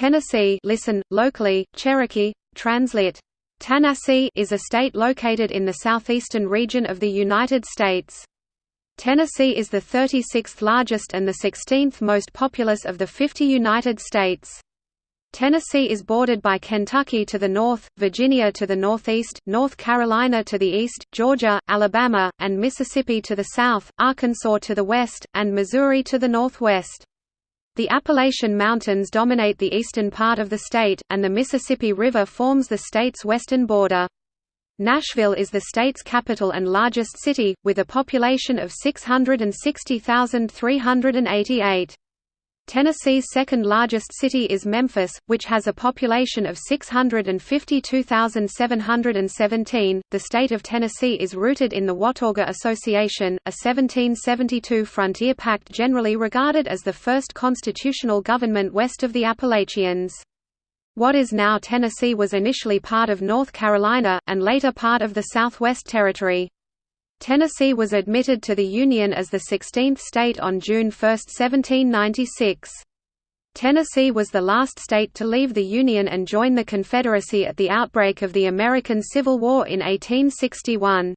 Tennessee listen, locally, Cherokee, translit. Tennessee is a state located in the southeastern region of the United States. Tennessee is the 36th largest and the 16th most populous of the 50 United States. Tennessee is bordered by Kentucky to the north, Virginia to the northeast, North Carolina to the east, Georgia, Alabama, and Mississippi to the south, Arkansas to the west, and Missouri to the northwest. The Appalachian Mountains dominate the eastern part of the state, and the Mississippi River forms the state's western border. Nashville is the state's capital and largest city, with a population of 660,388. Tennessee's second largest city is Memphis, which has a population of 652,717. The state of Tennessee is rooted in the Watauga Association, a 1772 frontier pact generally regarded as the first constitutional government west of the Appalachians. What is now Tennessee was initially part of North Carolina, and later part of the Southwest Territory. Tennessee was admitted to the Union as the 16th state on June 1, 1796. Tennessee was the last state to leave the Union and join the Confederacy at the outbreak of the American Civil War in 1861.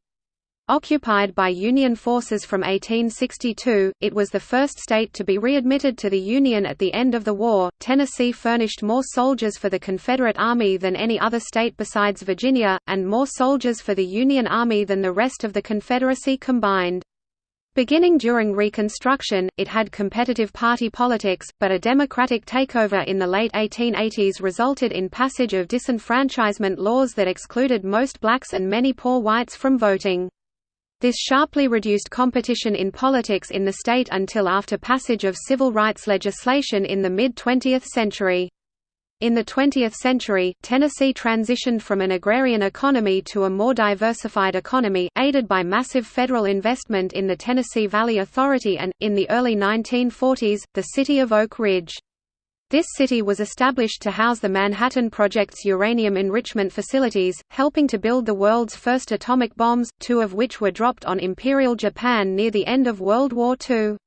Occupied by Union forces from 1862, it was the first state to be readmitted to the Union at the end of the war. Tennessee furnished more soldiers for the Confederate Army than any other state besides Virginia, and more soldiers for the Union Army than the rest of the Confederacy combined. Beginning during Reconstruction, it had competitive party politics, but a Democratic takeover in the late 1880s resulted in passage of disenfranchisement laws that excluded most blacks and many poor whites from voting. This sharply reduced competition in politics in the state until after passage of civil rights legislation in the mid-20th century. In the 20th century, Tennessee transitioned from an agrarian economy to a more diversified economy, aided by massive federal investment in the Tennessee Valley Authority and, in the early 1940s, the city of Oak Ridge. This city was established to house the Manhattan Project's uranium enrichment facilities, helping to build the world's first atomic bombs, two of which were dropped on Imperial Japan near the end of World War II.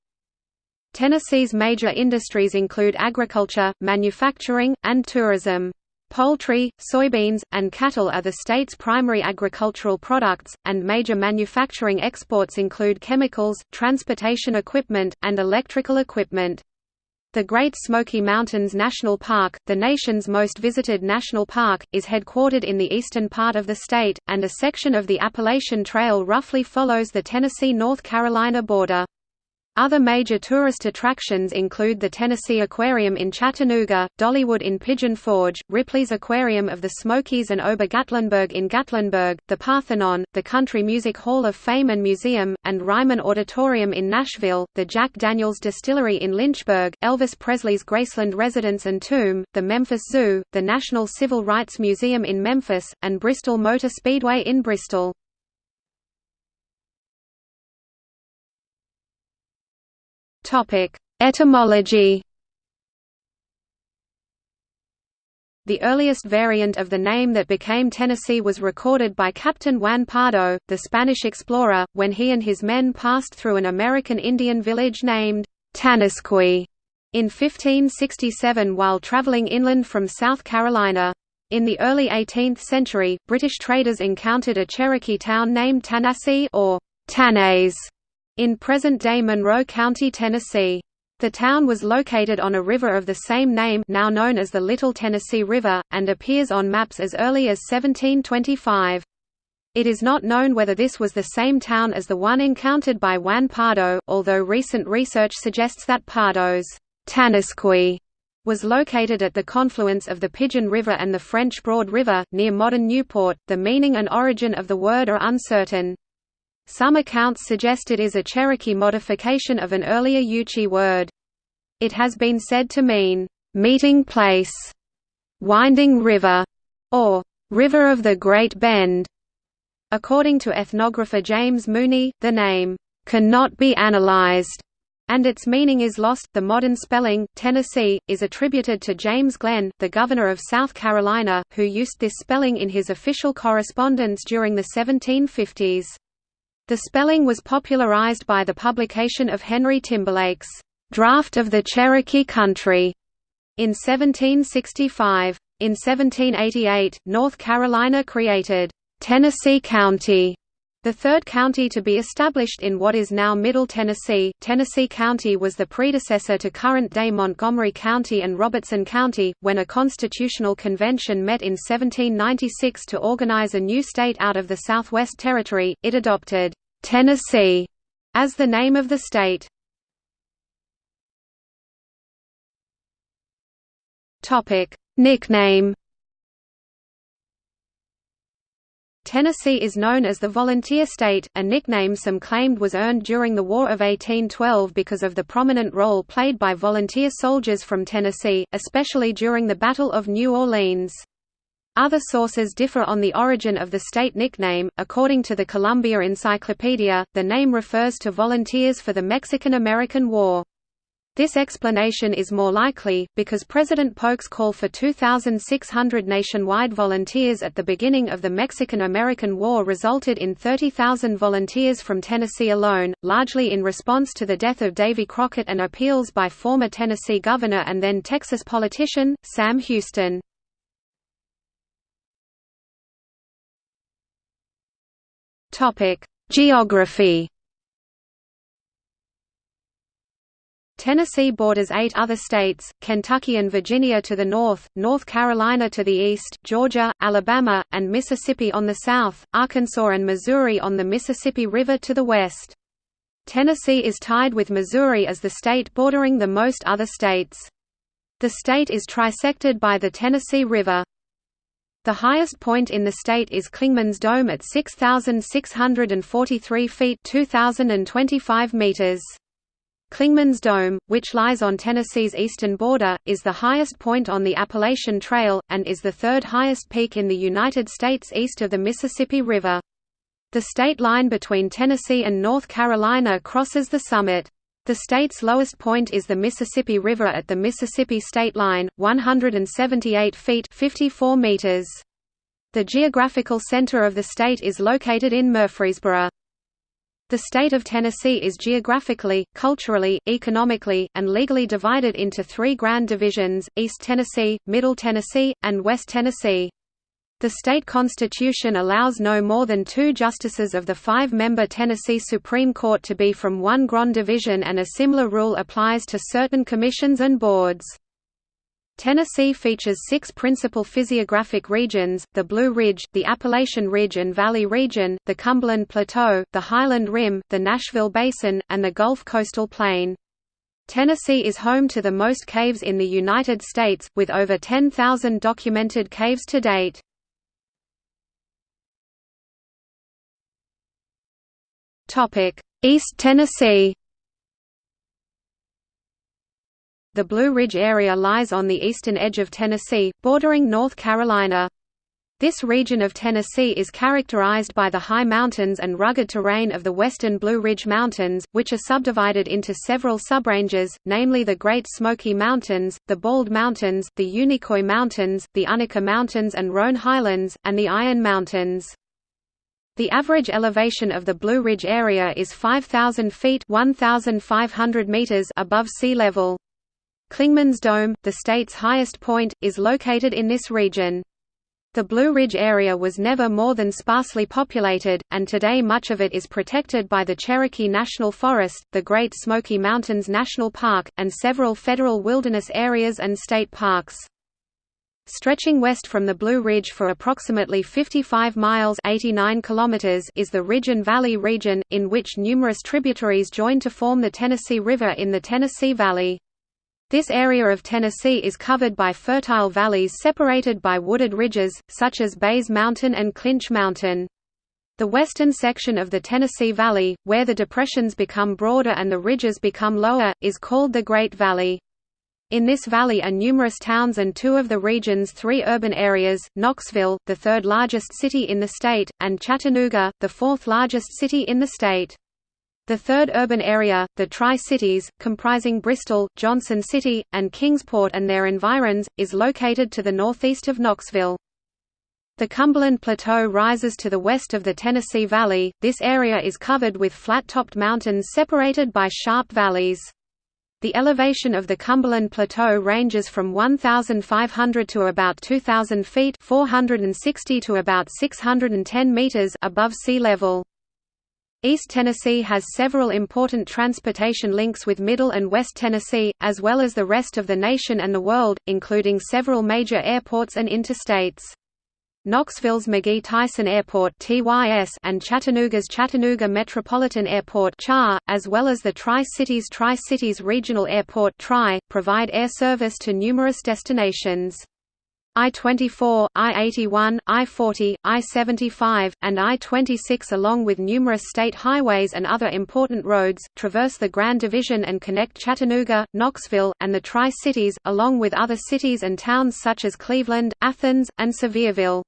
Tennessee's major industries include agriculture, manufacturing, and tourism. Poultry, soybeans, and cattle are the state's primary agricultural products, and major manufacturing exports include chemicals, transportation equipment, and electrical equipment. The Great Smoky Mountains National Park, the nation's most visited national park, is headquartered in the eastern part of the state, and a section of the Appalachian Trail roughly follows the Tennessee-North Carolina border. Other major tourist attractions include the Tennessee Aquarium in Chattanooga, Dollywood in Pigeon Forge, Ripley's Aquarium of the Smokies and Ober Gatlinburg in Gatlinburg, the Parthenon, the Country Music Hall of Fame and Museum, and Ryman Auditorium in Nashville, the Jack Daniels Distillery in Lynchburg, Elvis Presley's Graceland residence and tomb, the Memphis Zoo, the National Civil Rights Museum in Memphis, and Bristol Motor Speedway in Bristol. Topic: Etymology. The earliest variant of the name that became Tennessee was recorded by Captain Juan Pardo, the Spanish explorer, when he and his men passed through an American Indian village named Tanasqui in 1567 while traveling inland from South Carolina. In the early 18th century, British traders encountered a Cherokee town named Tanasee or Tannays in present-day Monroe County, Tennessee. The town was located on a river of the same name now known as the Little Tennessee River, and appears on maps as early as 1725. It is not known whether this was the same town as the one encountered by Juan Pardo, although recent research suggests that Pardo's Tanasqui was located at the confluence of the Pigeon River and the French Broad River, near modern Newport. The meaning and origin of the word are uncertain. Some accounts suggest it is a Cherokee modification of an earlier Yuchi word. It has been said to mean, "...meeting place", "...winding river", or "...river of the Great Bend". According to ethnographer James Mooney, the name, "...cannot be analyzed", and its meaning is lost. The modern spelling, Tennessee, is attributed to James Glenn, the governor of South Carolina, who used this spelling in his official correspondence during the 1750s. The spelling was popularized by the publication of Henry Timberlake's Draft of the Cherokee Country in 1765. In 1788, North Carolina created Tennessee County the third county to be established in what is now Middle Tennessee, Tennessee County was the predecessor to current-day Montgomery County and Robertson County. When a constitutional convention met in 1796 to organize a new state out of the Southwest Territory, it adopted Tennessee as the name of the state. Nickname Tennessee is known as the Volunteer State, a nickname some claimed was earned during the War of 1812 because of the prominent role played by volunteer soldiers from Tennessee, especially during the Battle of New Orleans. Other sources differ on the origin of the state nickname. According to the Columbia Encyclopedia, the name refers to volunteers for the Mexican–American War. This explanation is more likely, because President Polk's call for 2,600 nationwide volunteers at the beginning of the Mexican–American War resulted in 30,000 volunteers from Tennessee alone, largely in response to the death of Davy Crockett and appeals by former Tennessee governor and then Texas politician, Sam Houston. Geography Tennessee borders eight other states, Kentucky and Virginia to the north, North Carolina to the east, Georgia, Alabama, and Mississippi on the south, Arkansas and Missouri on the Mississippi River to the west. Tennessee is tied with Missouri as the state bordering the most other states. The state is trisected by the Tennessee River. The highest point in the state is Clingman's Dome at 6,643 feet 2,025 meters. Clingman's Dome, which lies on Tennessee's eastern border, is the highest point on the Appalachian Trail, and is the third highest peak in the United States east of the Mississippi River. The state line between Tennessee and North Carolina crosses the summit. The state's lowest point is the Mississippi River at the Mississippi state line, 178 feet 54 meters. The geographical center of the state is located in Murfreesboro. The state of Tennessee is geographically, culturally, economically, and legally divided into three grand divisions, East Tennessee, Middle Tennessee, and West Tennessee. The state constitution allows no more than two justices of the five-member Tennessee Supreme Court to be from one grand division and a similar rule applies to certain commissions and boards. Tennessee features six principal physiographic regions, the Blue Ridge, the Appalachian Ridge and Valley region, the Cumberland Plateau, the Highland Rim, the Nashville Basin, and the Gulf Coastal Plain. Tennessee is home to the most caves in the United States, with over 10,000 documented caves to date. East Tennessee The Blue Ridge area lies on the eastern edge of Tennessee, bordering North Carolina. This region of Tennessee is characterized by the high mountains and rugged terrain of the western Blue Ridge Mountains, which are subdivided into several subranges, namely the Great Smoky Mountains, the Bald Mountains, the Unicoi Mountains, the Unaka Mountains and Roan Highlands, and the Iron Mountains. The average elevation of the Blue Ridge area is 5,000 feet 1,500 meters above sea level. Clingman's Dome, the state's highest point, is located in this region. The Blue Ridge area was never more than sparsely populated, and today much of it is protected by the Cherokee National Forest, the Great Smoky Mountains National Park, and several federal wilderness areas and state parks. Stretching west from the Blue Ridge for approximately 55 miles 89 kilometers is the Ridge and Valley region, in which numerous tributaries join to form the Tennessee River in the Tennessee Valley. This area of Tennessee is covered by fertile valleys separated by wooded ridges, such as Bays Mountain and Clinch Mountain. The western section of the Tennessee Valley, where the depressions become broader and the ridges become lower, is called the Great Valley. In this valley are numerous towns and two of the region's three urban areas, Knoxville, the third largest city in the state, and Chattanooga, the fourth largest city in the state. The third urban area, the Tri-Cities, comprising Bristol, Johnson City, and Kingsport and their environs, is located to the northeast of Knoxville. The Cumberland Plateau rises to the west of the Tennessee Valley. This area is covered with flat-topped mountains separated by sharp valleys. The elevation of the Cumberland Plateau ranges from 1,500 to about 2,000 feet 460 to about 610 meters above sea level. East Tennessee has several important transportation links with Middle and West Tennessee, as well as the rest of the nation and the world, including several major airports and interstates. Knoxville's McGhee-Tyson Airport (TYS) and Chattanooga's Chattanooga Metropolitan Airport as well as the Tri-Cities Tri-Cities Regional Airport provide air service to numerous destinations. I-24, I-81, I-40, I-75, and I-26 along with numerous state highways and other important roads, traverse the Grand Division and connect Chattanooga, Knoxville, and the Tri-Cities, along with other cities and towns such as Cleveland, Athens, and Sevierville.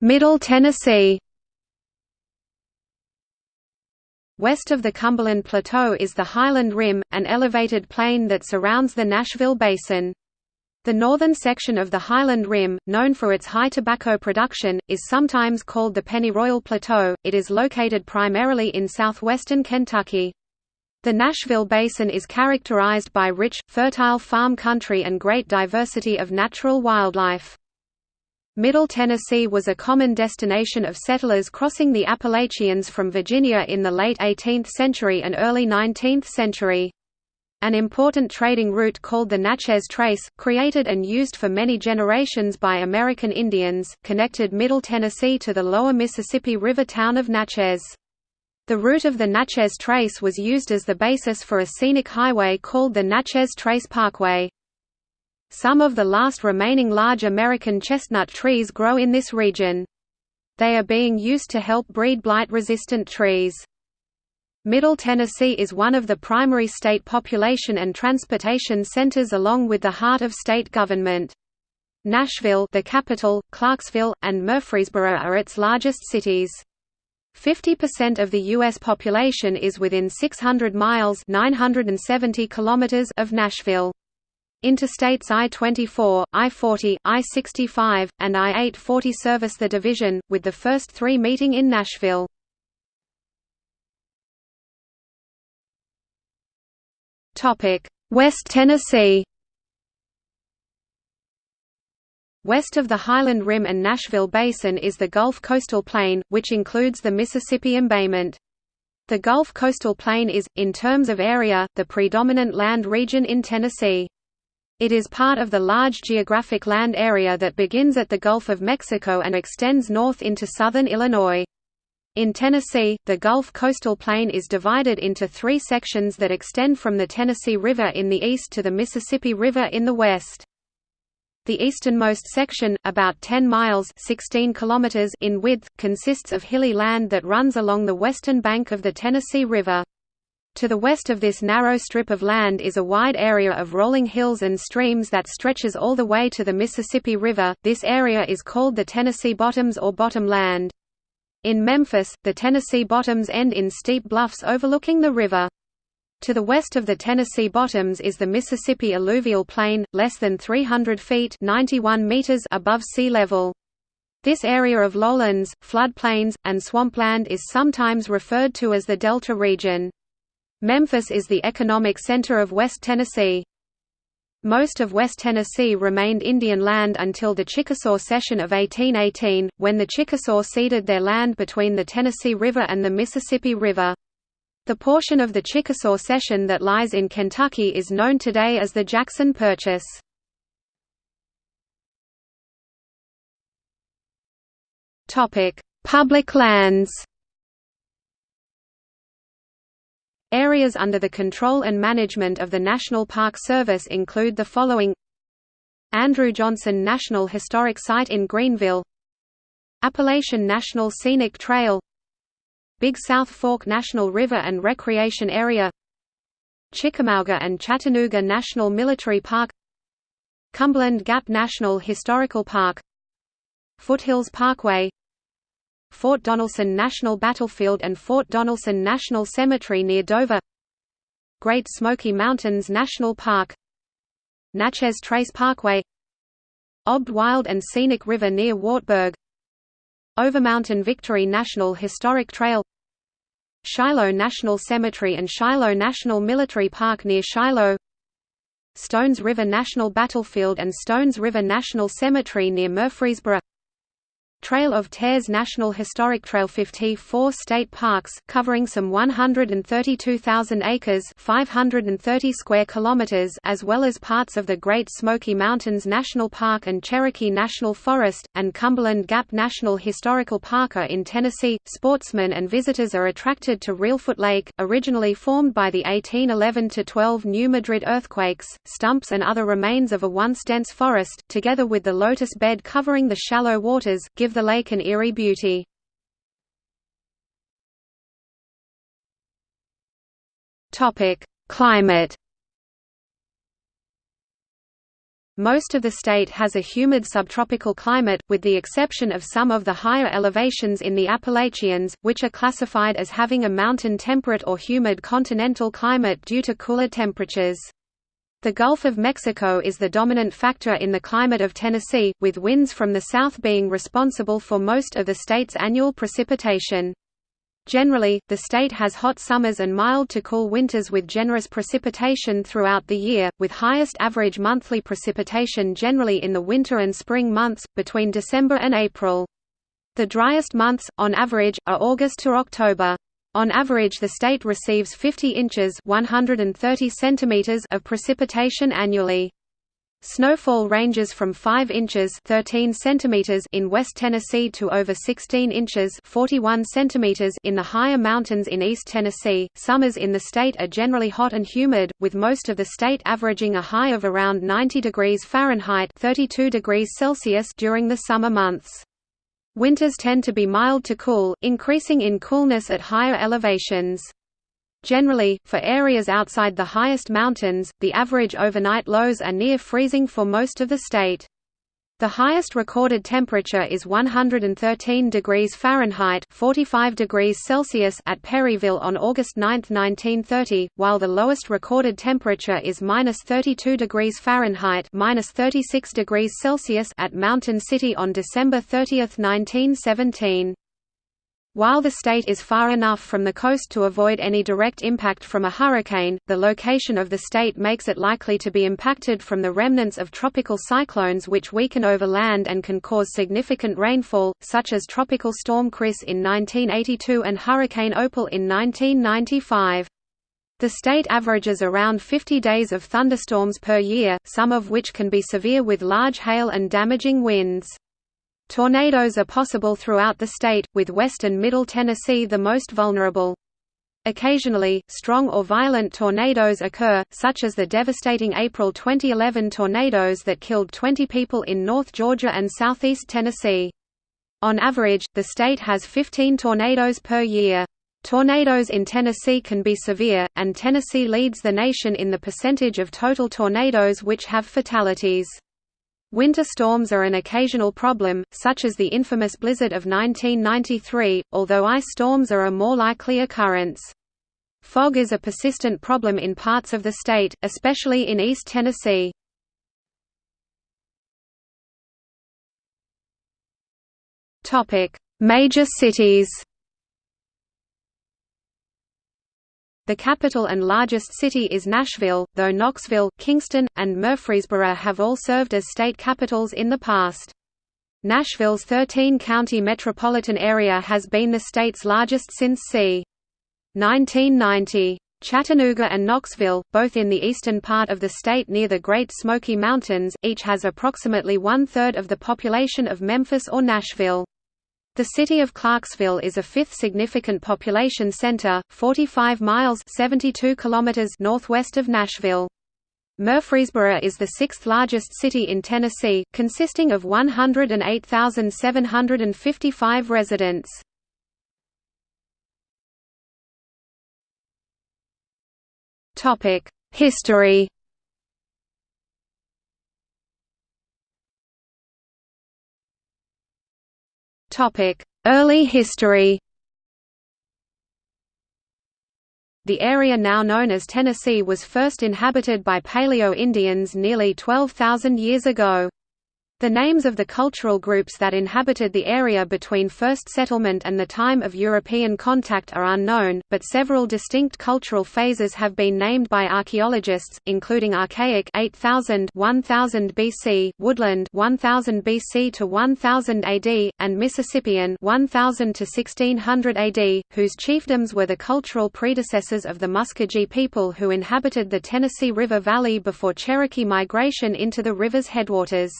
Middle Tennessee West of the Cumberland Plateau is the Highland Rim, an elevated plain that surrounds the Nashville Basin. The northern section of the Highland Rim, known for its high tobacco production, is sometimes called the Pennyroyal Plateau. It is located primarily in southwestern Kentucky. The Nashville Basin is characterized by rich, fertile farm country and great diversity of natural wildlife. Middle Tennessee was a common destination of settlers crossing the Appalachians from Virginia in the late 18th century and early 19th century. An important trading route called the Natchez Trace, created and used for many generations by American Indians, connected Middle Tennessee to the lower Mississippi River town of Natchez. The route of the Natchez Trace was used as the basis for a scenic highway called the Natchez Trace Parkway. Some of the last remaining large American chestnut trees grow in this region. They are being used to help breed blight-resistant trees. Middle Tennessee is one of the primary state population and transportation centers along with the heart of state government. Nashville the capital, Clarksville, and Murfreesboro are its largest cities. 50% of the U.S. population is within 600 miles 970 kilometers of Nashville. Interstates I-24, I-40, I-65, and I-840 service the division, with the first three meeting in Nashville. West Tennessee West of the Highland Rim and Nashville Basin is the Gulf Coastal Plain, which includes the Mississippi Embayment. The Gulf Coastal Plain is, in terms of area, the predominant land region in Tennessee. It is part of the large geographic land area that begins at the Gulf of Mexico and extends north into southern Illinois. In Tennessee, the Gulf coastal plain is divided into three sections that extend from the Tennessee River in the east to the Mississippi River in the west. The easternmost section, about 10 miles 16 kilometers in width, consists of hilly land that runs along the western bank of the Tennessee River. To the west of this narrow strip of land is a wide area of rolling hills and streams that stretches all the way to the Mississippi River. This area is called the Tennessee Bottoms or Bottom Land. In Memphis, the Tennessee Bottoms end in steep bluffs overlooking the river. To the west of the Tennessee Bottoms is the Mississippi Alluvial Plain, less than 300 feet 91 meters above sea level. This area of lowlands, floodplains, and swampland is sometimes referred to as the Delta region. Memphis is the economic center of West Tennessee. Most of West Tennessee remained Indian land until the Chickasaw Cession of 1818, when the Chickasaw ceded their land between the Tennessee River and the Mississippi River. The portion of the Chickasaw Cession that lies in Kentucky is known today as the Jackson Purchase. Public lands Areas under the control and management of the National Park Service include the following. Andrew Johnson National Historic Site in Greeneville. Appalachian National Scenic Trail. Big South Fork National River and Recreation Area. Chickamauga and Chattanooga National Military Park. Cumberland Gap National Historical Park. Foothills Parkway Fort Donelson National Battlefield and Fort Donelson National Cemetery near Dover. Great Smoky Mountains National Park. Natchez Trace Parkway. Obed Wild and Scenic River near Wartburg. Overmountain Victory National Historic Trail. Shiloh National Cemetery and Shiloh National Military Park near Shiloh. Stones River National Battlefield and Stones River National Cemetery near Murfreesboro Trail of Tears National Historic Trail 54 state parks, covering some 132,000 acres 530 square kilometers as well as parts of the Great Smoky Mountains National Park and Cherokee National Forest, and Cumberland Gap National Historical Park are in Tennessee. Sportsmen and visitors are attracted to Reelfoot Lake, originally formed by the 1811–12 New Madrid earthquakes, stumps and other remains of a once dense forest, together with the lotus bed covering the shallow waters, give give the lake an eerie beauty. Climate Most of the state has a humid subtropical climate, with the exception of some of the higher elevations in the Appalachians, which are classified as having a mountain temperate or humid continental climate due to cooler temperatures. The Gulf of Mexico is the dominant factor in the climate of Tennessee, with winds from the south being responsible for most of the state's annual precipitation. Generally, the state has hot summers and mild to cool winters with generous precipitation throughout the year, with highest average monthly precipitation generally in the winter and spring months, between December and April. The driest months, on average, are August to October. On average the state receives 50 inches 130 centimeters of precipitation annually. Snowfall ranges from 5 inches 13 centimeters in West Tennessee to over 16 inches 41 centimeters in the higher mountains in East Tennessee. Summers in the state are generally hot and humid, with most of the state averaging a high of around 90 degrees Fahrenheit 32 degrees Celsius during the summer months. Winters tend to be mild to cool, increasing in coolness at higher elevations. Generally, for areas outside the highest mountains, the average overnight lows are near freezing for most of the state. The highest recorded temperature is 113 degrees Fahrenheit (45 degrees Celsius) at Perryville on August 9, 1930, while the lowest recorded temperature is -32 degrees Fahrenheit (-36 degrees Celsius) at Mountain City on December 30, 1917. While the state is far enough from the coast to avoid any direct impact from a hurricane, the location of the state makes it likely to be impacted from the remnants of tropical cyclones which weaken over land and can cause significant rainfall, such as Tropical Storm Chris in 1982 and Hurricane Opal in 1995. The state averages around 50 days of thunderstorms per year, some of which can be severe with large hail and damaging winds. Tornadoes are possible throughout the state, with west and middle Tennessee the most vulnerable. Occasionally, strong or violent tornadoes occur, such as the devastating April 2011 tornadoes that killed 20 people in North Georgia and southeast Tennessee. On average, the state has 15 tornadoes per year. Tornadoes in Tennessee can be severe, and Tennessee leads the nation in the percentage of total tornadoes which have fatalities. Winter storms are an occasional problem, such as the infamous blizzard of 1993, although ice storms are a more likely occurrence. Fog is a persistent problem in parts of the state, especially in East Tennessee. Major cities The capital and largest city is Nashville, though Knoxville, Kingston, and Murfreesboro have all served as state capitals in the past. Nashville's 13-county metropolitan area has been the state's largest since c. 1990. Chattanooga and Knoxville, both in the eastern part of the state near the Great Smoky Mountains, each has approximately one-third of the population of Memphis or Nashville. The city of Clarksville is a fifth significant population center, 45 miles 72 kilometers northwest of Nashville. Murfreesboro is the sixth largest city in Tennessee, consisting of 108,755 residents. History Early history The area now known as Tennessee was first inhabited by Paleo-Indians nearly 12,000 years ago. The names of the cultural groups that inhabited the area between first settlement and the time of European contact are unknown, but several distinct cultural phases have been named by archaeologists, including Archaic 8000 1000 BC, Woodland 1000 BC to 1000 AD, and Mississippian 1000 to 1600 AD, whose chiefdoms were the cultural predecessors of the Muskogee people who inhabited the Tennessee River Valley before Cherokee migration into the river's headwaters.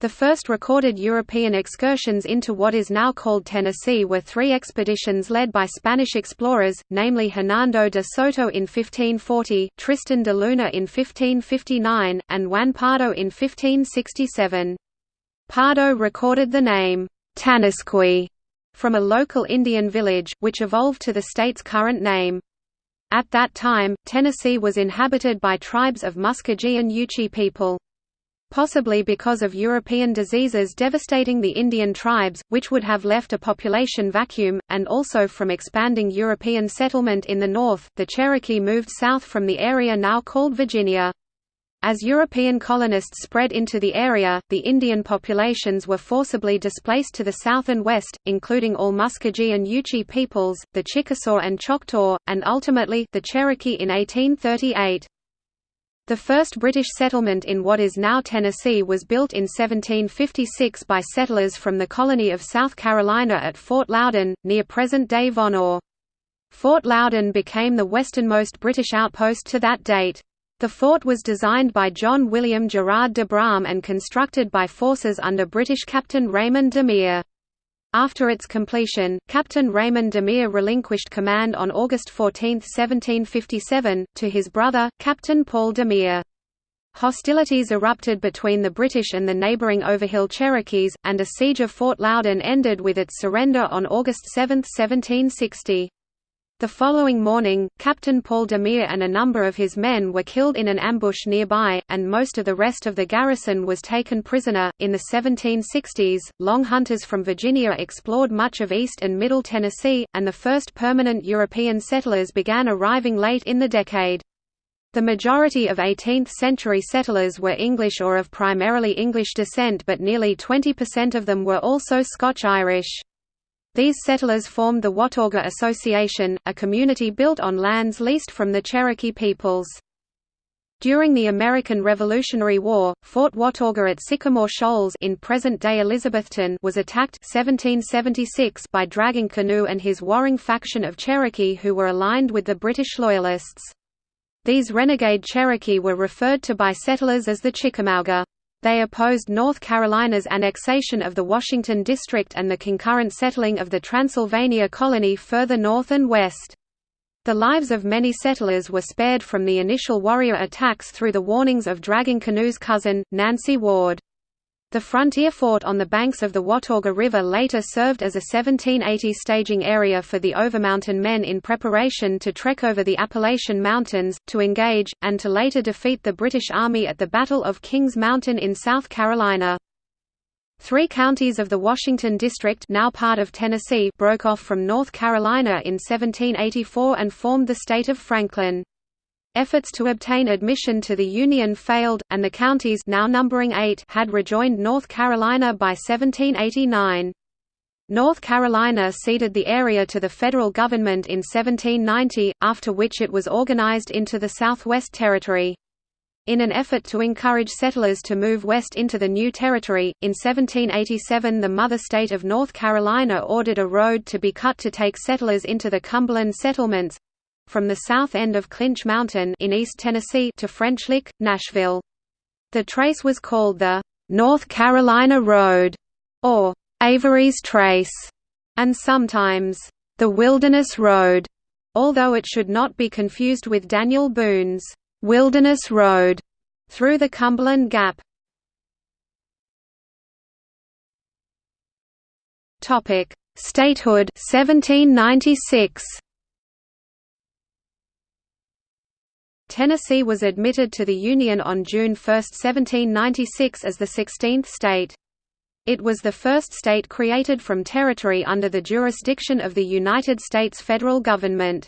The first recorded European excursions into what is now called Tennessee were three expeditions led by Spanish explorers, namely Hernando de Soto in 1540, Tristan de Luna in 1559, and Juan Pardo in 1567. Pardo recorded the name, Tanasqui, from a local Indian village, which evolved to the state's current name. At that time, Tennessee was inhabited by tribes of Muskogee and Yuchi people possibly because of European diseases devastating the Indian tribes, which would have left a population vacuum, and also from expanding European settlement in the north. The Cherokee moved south from the area now called Virginia. As European colonists spread into the area, the Indian populations were forcibly displaced to the south and west, including all Muskogee and Yuchi peoples, the Chickasaw and Choctaw, and ultimately, the Cherokee in 1838. The first British settlement in what is now Tennessee was built in 1756 by settlers from the colony of South Carolina at Fort Loudoun, near present-day Vonore. Fort Loudoun became the westernmost British outpost to that date. The fort was designed by John William Gerard de Brahm and constructed by forces under British Captain Raymond Demeré. After its completion, Captain Raymond Demeré relinquished command on August 14, 1757, to his brother, Captain Paul Demeré. Hostilities erupted between the British and the neighbouring Overhill Cherokees, and a siege of Fort Loudoun ended with its surrender on August 7, 1760. The following morning, Captain Paul Demeré and a number of his men were killed in an ambush nearby, and most of the rest of the garrison was taken prisoner. In the 1760s, long hunters from Virginia explored much of east and middle Tennessee, and the first permanent European settlers began arriving late in the decade. The majority of 18th-century settlers were English or of primarily English descent but nearly 20% of them were also Scotch-Irish. These settlers formed the Watauga Association, a community built on lands leased from the Cherokee peoples. During the American Revolutionary War, Fort Watauga at Sycamore Shoals in present-day Elizabethton was attacked 1776 by Dragging Canoe and his warring faction of Cherokee who were aligned with the British Loyalists. These renegade Cherokee were referred to by settlers as the Chickamauga. They opposed North Carolina's annexation of the Washington District and the concurrent settling of the Transylvania colony further north and west. The lives of many settlers were spared from the initial warrior attacks through the warnings of Dragging Canoe's cousin, Nancy Ward. The frontier fort on the banks of the Watauga River later served as a 1780 staging area for the Overmountain men in preparation to trek over the Appalachian Mountains, to engage, and to later defeat the British Army at the Battle of Kings Mountain in South Carolina. Three counties of the Washington District now part of Tennessee broke off from North Carolina in 1784 and formed the state of Franklin. Efforts to obtain admission to the Union failed, and the counties now numbering eight had rejoined North Carolina by 1789. North Carolina ceded the area to the federal government in 1790, after which it was organized into the Southwest Territory. In an effort to encourage settlers to move west into the new territory, in 1787 the mother state of North Carolina ordered a road to be cut to take settlers into the Cumberland settlements, from the south end of Clinch Mountain in East Tennessee to French Lick, Nashville. The trace was called the North Carolina Road, or Avery's Trace, and sometimes the Wilderness Road, although it should not be confused with Daniel Boone's Wilderness Road through the Cumberland Gap. Topic: Statehood 1796. Tennessee was admitted to the Union on June 1, 1796 as the 16th state. It was the first state created from territory under the jurisdiction of the United States federal government.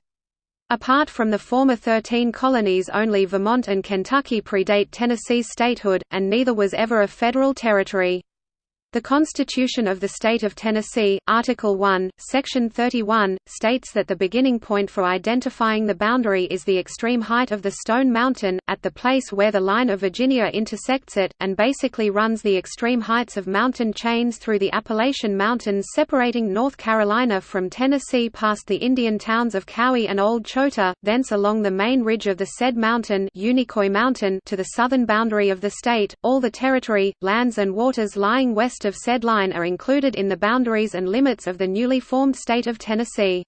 Apart from the former thirteen colonies only Vermont and Kentucky predate Tennessee's statehood, and neither was ever a federal territory. The Constitution of the State of Tennessee, Article 1, Section 31, states that the beginning point for identifying the boundary is the extreme height of the Stone Mountain, at the place where the line of Virginia intersects it, and basically runs the extreme heights of mountain chains through the Appalachian Mountains separating North Carolina from Tennessee past the Indian towns of Cowee and Old Chota, thence along the main ridge of the said mountain, Unicoi Mountain to the southern boundary of the state. All the territory, lands and waters lying west of said line are included in the boundaries and limits of the newly formed state of Tennessee.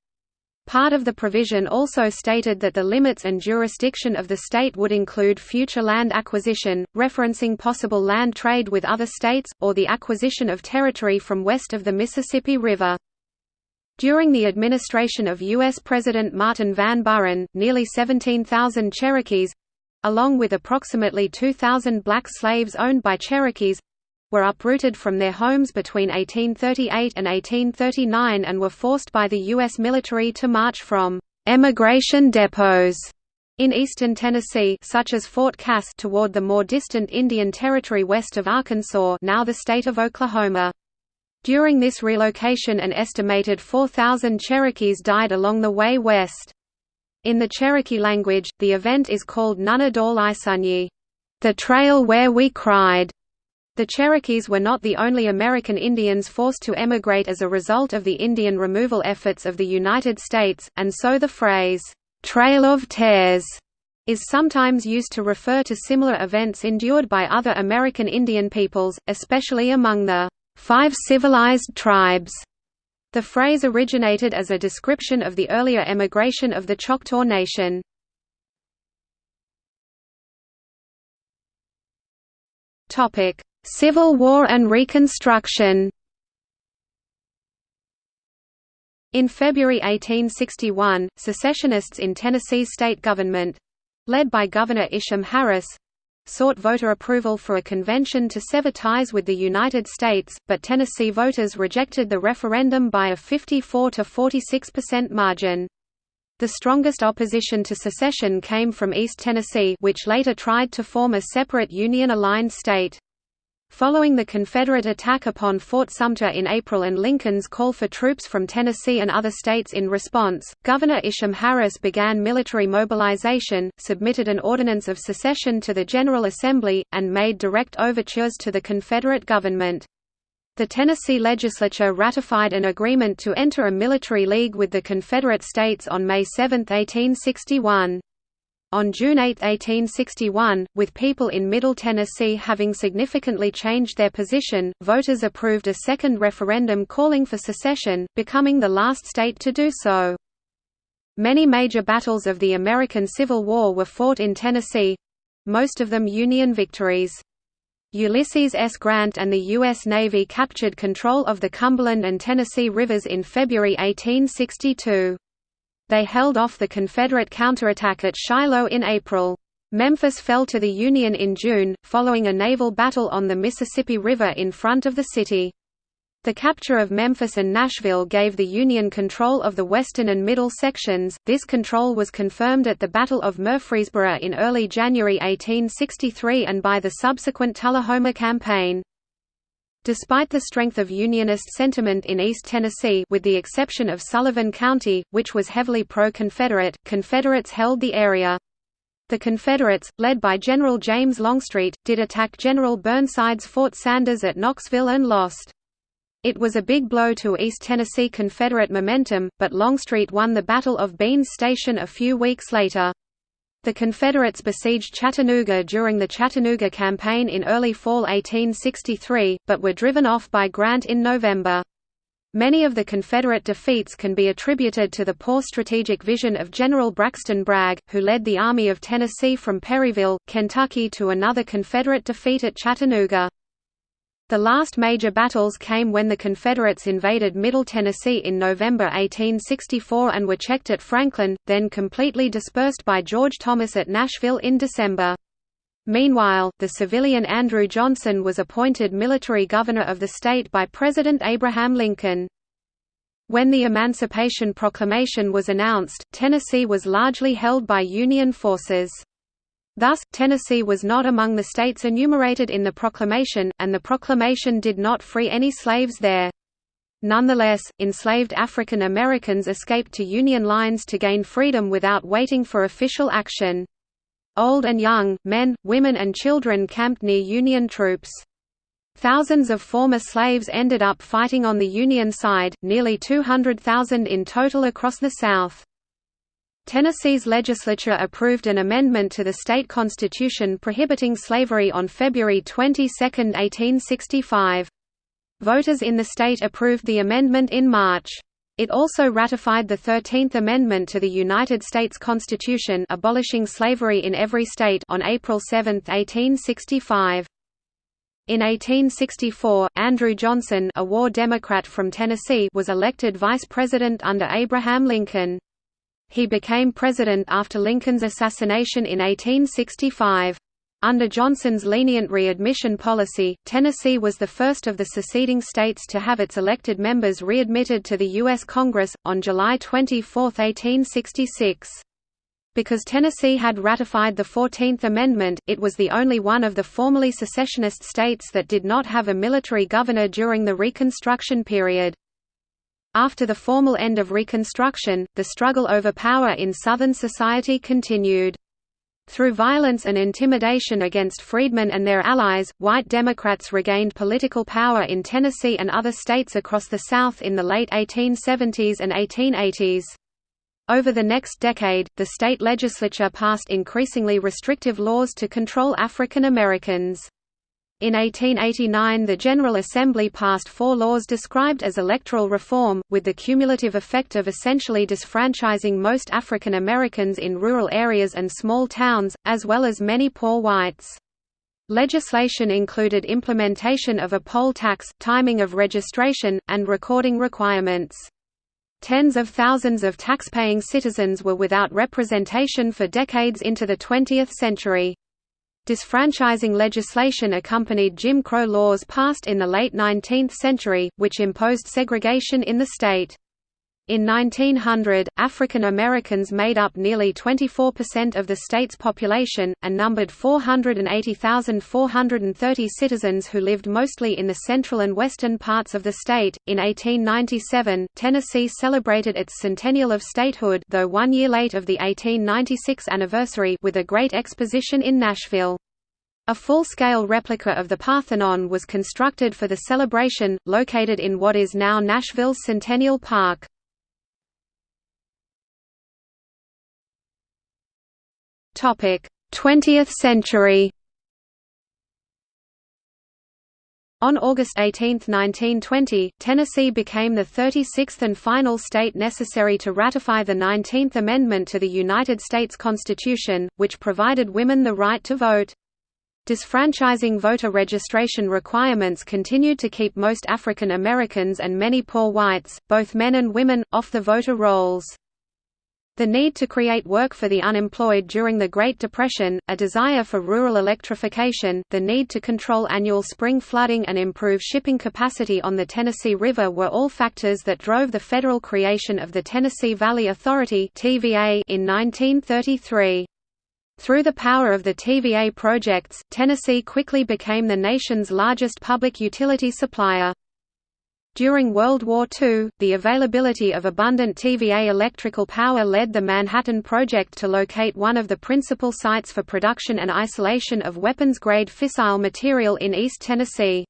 Part of the provision also stated that the limits and jurisdiction of the state would include future land acquisition, referencing possible land trade with other states, or the acquisition of territory from west of the Mississippi River. During the administration of U.S. President Martin Van Buren, nearly 17,000 Cherokees—along with approximately 2,000 black slaves owned by Cherokees, were uprooted from their homes between 1838 and 1839 and were forced by the U.S. military to march from «emigration depots» in eastern Tennessee such as Fort Cass toward the more distant Indian Territory west of Arkansas now the state of Oklahoma. During this relocation an estimated 4,000 Cherokees died along the way west. In the Cherokee language, the event is called Nunna daul Isunyi, the trail where we cried. The Cherokees were not the only American Indians forced to emigrate as a result of the Indian removal efforts of the United States, and so the phrase, "'Trail of Tears' is sometimes used to refer to similar events endured by other American Indian peoples, especially among the five civilized tribes. The phrase originated as a description of the earlier emigration of the Choctaw Nation. Topic: Civil War and Reconstruction In February 1861, secessionists in Tennessee's state government—led by Governor Isham Harris—sought voter approval for a convention to sever ties with the United States, but Tennessee voters rejected the referendum by a 54 to 46% margin. The strongest opposition to secession came from East Tennessee which later tried to form a separate Union-aligned state. Following the Confederate attack upon Fort Sumter in April and Lincoln's call for troops from Tennessee and other states in response, Governor Isham Harris began military mobilization, submitted an ordinance of secession to the General Assembly, and made direct overtures to the Confederate government. The Tennessee legislature ratified an agreement to enter a military league with the Confederate States on May 7, 1861. On June 8, 1861, with people in Middle Tennessee having significantly changed their position, voters approved a second referendum calling for secession, becoming the last state to do so. Many major battles of the American Civil War were fought in Tennessee—most of them Union victories. Ulysses S. Grant and the U.S. Navy captured control of the Cumberland and Tennessee rivers in February 1862. They held off the Confederate counterattack at Shiloh in April. Memphis fell to the Union in June, following a naval battle on the Mississippi River in front of the city. The capture of Memphis and Nashville gave the Union control of the western and middle sections. This control was confirmed at the Battle of Murfreesboro in early January 1863 and by the subsequent Tullahoma Campaign. Despite the strength of Unionist sentiment in East Tennessee with the exception of Sullivan County, which was heavily pro-Confederate, Confederates held the area. The Confederates, led by General James Longstreet, did attack General Burnside's Fort Sanders at Knoxville and lost. It was a big blow to East Tennessee Confederate momentum, but Longstreet won the Battle of Beans Station a few weeks later. The Confederates besieged Chattanooga during the Chattanooga Campaign in early fall 1863, but were driven off by Grant in November. Many of the Confederate defeats can be attributed to the poor strategic vision of General Braxton Bragg, who led the Army of Tennessee from Perryville, Kentucky to another Confederate defeat at Chattanooga. The last major battles came when the Confederates invaded Middle Tennessee in November 1864 and were checked at Franklin, then completely dispersed by George Thomas at Nashville in December. Meanwhile, the civilian Andrew Johnson was appointed military governor of the state by President Abraham Lincoln. When the Emancipation Proclamation was announced, Tennessee was largely held by Union forces. Thus, Tennessee was not among the states enumerated in the proclamation, and the proclamation did not free any slaves there. Nonetheless, enslaved African Americans escaped to Union lines to gain freedom without waiting for official action. Old and young, men, women and children camped near Union troops. Thousands of former slaves ended up fighting on the Union side, nearly 200,000 in total across the South. Tennessee's legislature approved an amendment to the state constitution prohibiting slavery on February 22, 1865. Voters in the state approved the amendment in March. It also ratified the Thirteenth Amendment to the United States Constitution abolishing slavery in every state on April 7, 1865. In 1864, Andrew Johnson a war Democrat from Tennessee was elected vice president under Abraham Lincoln. He became president after Lincoln's assassination in 1865. Under Johnson's lenient readmission policy, Tennessee was the first of the seceding states to have its elected members readmitted to the U.S. Congress, on July 24, 1866. Because Tennessee had ratified the Fourteenth Amendment, it was the only one of the formerly secessionist states that did not have a military governor during the Reconstruction period. After the formal end of Reconstruction, the struggle over power in Southern society continued. Through violence and intimidation against freedmen and their allies, white Democrats regained political power in Tennessee and other states across the South in the late 1870s and 1880s. Over the next decade, the state legislature passed increasingly restrictive laws to control African Americans. In 1889 the General Assembly passed four laws described as electoral reform, with the cumulative effect of essentially disfranchising most African Americans in rural areas and small towns, as well as many poor whites. Legislation included implementation of a poll tax, timing of registration, and recording requirements. Tens of thousands of taxpaying citizens were without representation for decades into the 20th century. Disfranchising legislation accompanied Jim Crow laws passed in the late 19th century, which imposed segregation in the state. In 1900, African Americans made up nearly 24% of the state's population, and numbered 480,430 citizens who lived mostly in the central and western parts of the state. In 1897, Tennessee celebrated its centennial of statehood, though one year late of the 1896 anniversary, with a great exposition in Nashville. A full-scale replica of the Parthenon was constructed for the celebration, located in what is now Nashville's Centennial Park. 20th century On August 18, 1920, Tennessee became the 36th and final state necessary to ratify the 19th Amendment to the United States Constitution, which provided women the right to vote. Disfranchising voter registration requirements continued to keep most African Americans and many poor whites, both men and women, off the voter rolls. The need to create work for the unemployed during the Great Depression, a desire for rural electrification, the need to control annual spring flooding and improve shipping capacity on the Tennessee River were all factors that drove the federal creation of the Tennessee Valley Authority in 1933. Through the power of the TVA projects, Tennessee quickly became the nation's largest public utility supplier. During World War II, the availability of abundant TVA electrical power led the Manhattan Project to locate one of the principal sites for production and isolation of weapons-grade fissile material in East Tennessee.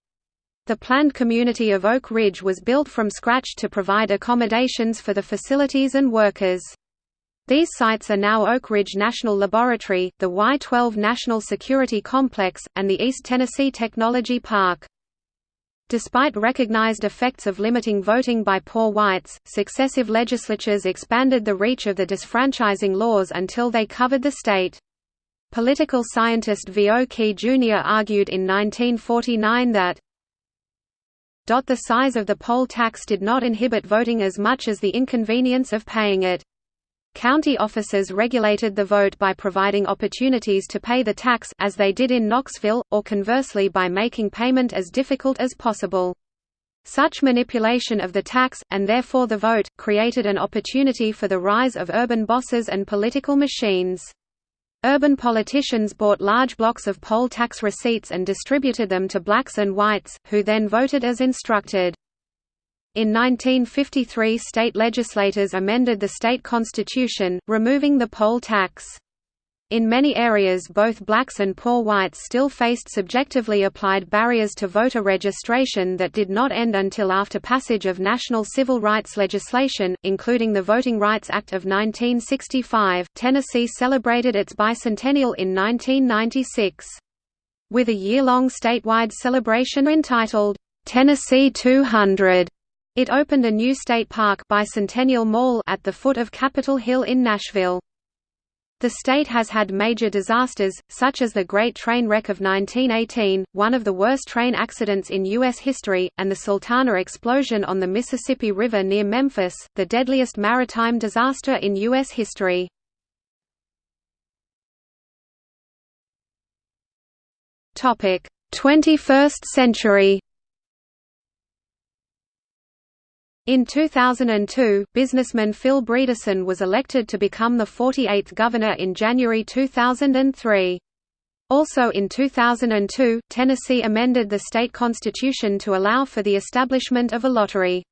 The planned community of Oak Ridge was built from scratch to provide accommodations for the facilities and workers. These sites are now Oak Ridge National Laboratory, the Y-12 National Security Complex, and the East Tennessee Technology Park. Despite recognized effects of limiting voting by poor whites, successive legislatures expanded the reach of the disfranchising laws until they covered the state. Political scientist V. O. Key Jr. argued in 1949 that the size of the poll tax did not inhibit voting as much as the inconvenience of paying it. County officers regulated the vote by providing opportunities to pay the tax as they did in Knoxville, or conversely by making payment as difficult as possible. Such manipulation of the tax, and therefore the vote, created an opportunity for the rise of urban bosses and political machines. Urban politicians bought large blocks of poll tax receipts and distributed them to blacks and whites, who then voted as instructed. In 1953 state legislators amended the state constitution, removing the poll tax. In many areas both blacks and poor whites still faced subjectively applied barriers to voter registration that did not end until after passage of national civil rights legislation, including the Voting Rights Act of 1965. Tennessee celebrated its bicentennial in 1996. With a year-long statewide celebration entitled, Tennessee 200, it opened a new state park Bicentennial Mall at the foot of Capitol Hill in Nashville. The state has had major disasters, such as the Great Train Wreck of 1918, one of the worst train accidents in U.S. history, and the Sultana explosion on the Mississippi River near Memphis, the deadliest maritime disaster in U.S. history. Topic: 21st century. In 2002, businessman Phil Bredesen was elected to become the 48th governor in January 2003. Also in 2002, Tennessee amended the state constitution to allow for the establishment of a lottery.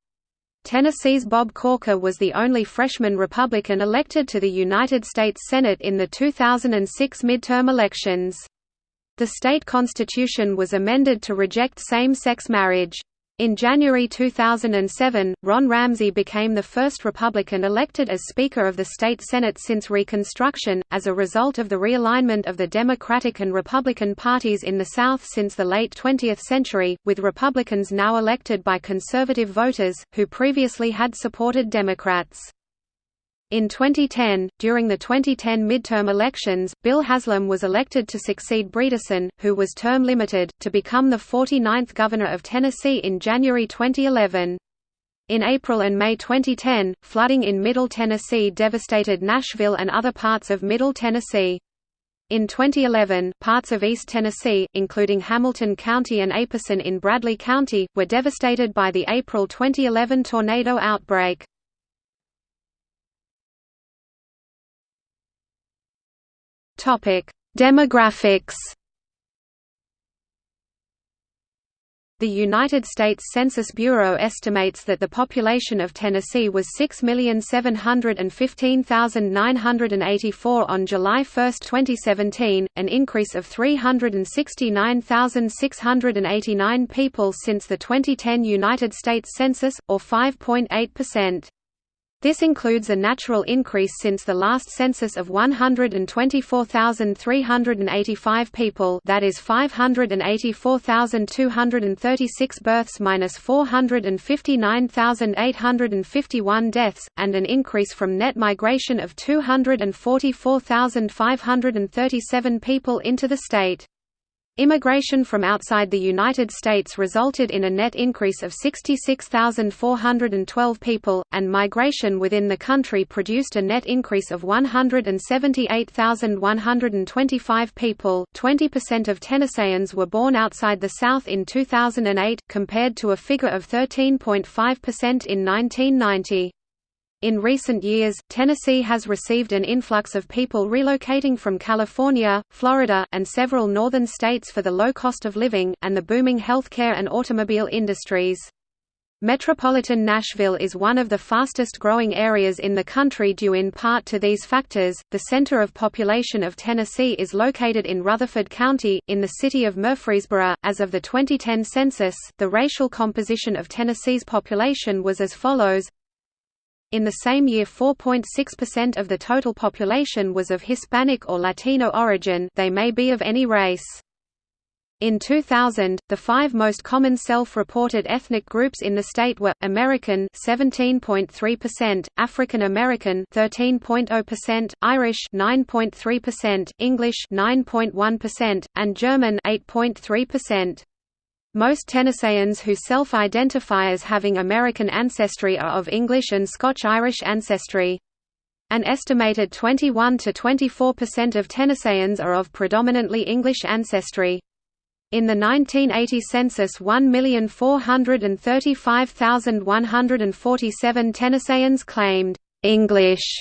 Tennessee's Bob Corker was the only freshman Republican elected to the United States Senate in the 2006 midterm elections. The state constitution was amended to reject same-sex marriage. In January 2007, Ron Ramsey became the first Republican elected as Speaker of the state Senate since Reconstruction, as a result of the realignment of the Democratic and Republican parties in the South since the late 20th century, with Republicans now elected by conservative voters, who previously had supported Democrats. In 2010, during the 2010 midterm elections, Bill Haslam was elected to succeed Bredesen, who was term limited, to become the 49th governor of Tennessee in January 2011. In April and May 2010, flooding in Middle Tennessee devastated Nashville and other parts of Middle Tennessee. In 2011, parts of East Tennessee, including Hamilton County and Apison in Bradley County, were devastated by the April 2011 tornado outbreak. Topic: Demographics. The United States Census Bureau estimates that the population of Tennessee was 6,715,984 on July 1, 2017, an increase of 369,689 people since the 2010 United States Census, or 5.8%. This includes a natural increase since the last census of 124,385 people that is 584,236 births minus 459,851 deaths, and an increase from net migration of 244,537 people into the state. Immigration from outside the United States resulted in a net increase of 66,412 people, and migration within the country produced a net increase of 178,125 people. 20% of Tennesseans were born outside the South in 2008, compared to a figure of 13.5% in 1990. In recent years, Tennessee has received an influx of people relocating from California, Florida, and several northern states for the low cost of living, and the booming healthcare and automobile industries. Metropolitan Nashville is one of the fastest growing areas in the country due in part to these factors. The center of population of Tennessee is located in Rutherford County, in the city of Murfreesboro. As of the 2010 census, the racial composition of Tennessee's population was as follows in the same year 4.6% of the total population was of Hispanic or Latino origin they may be of any race. In 2000, the five most common self-reported ethnic groups in the state were American 17.3%, African American 13.0%, Irish 9.3%, English 9.1%, and German 8.3%. Most Tennesseans who self-identify as having American ancestry are of English and Scotch-Irish ancestry. An estimated 21 to 24% of Tennesseans are of predominantly English ancestry. In the 1980 census 1,435,147 Tennesseans claimed, "'English'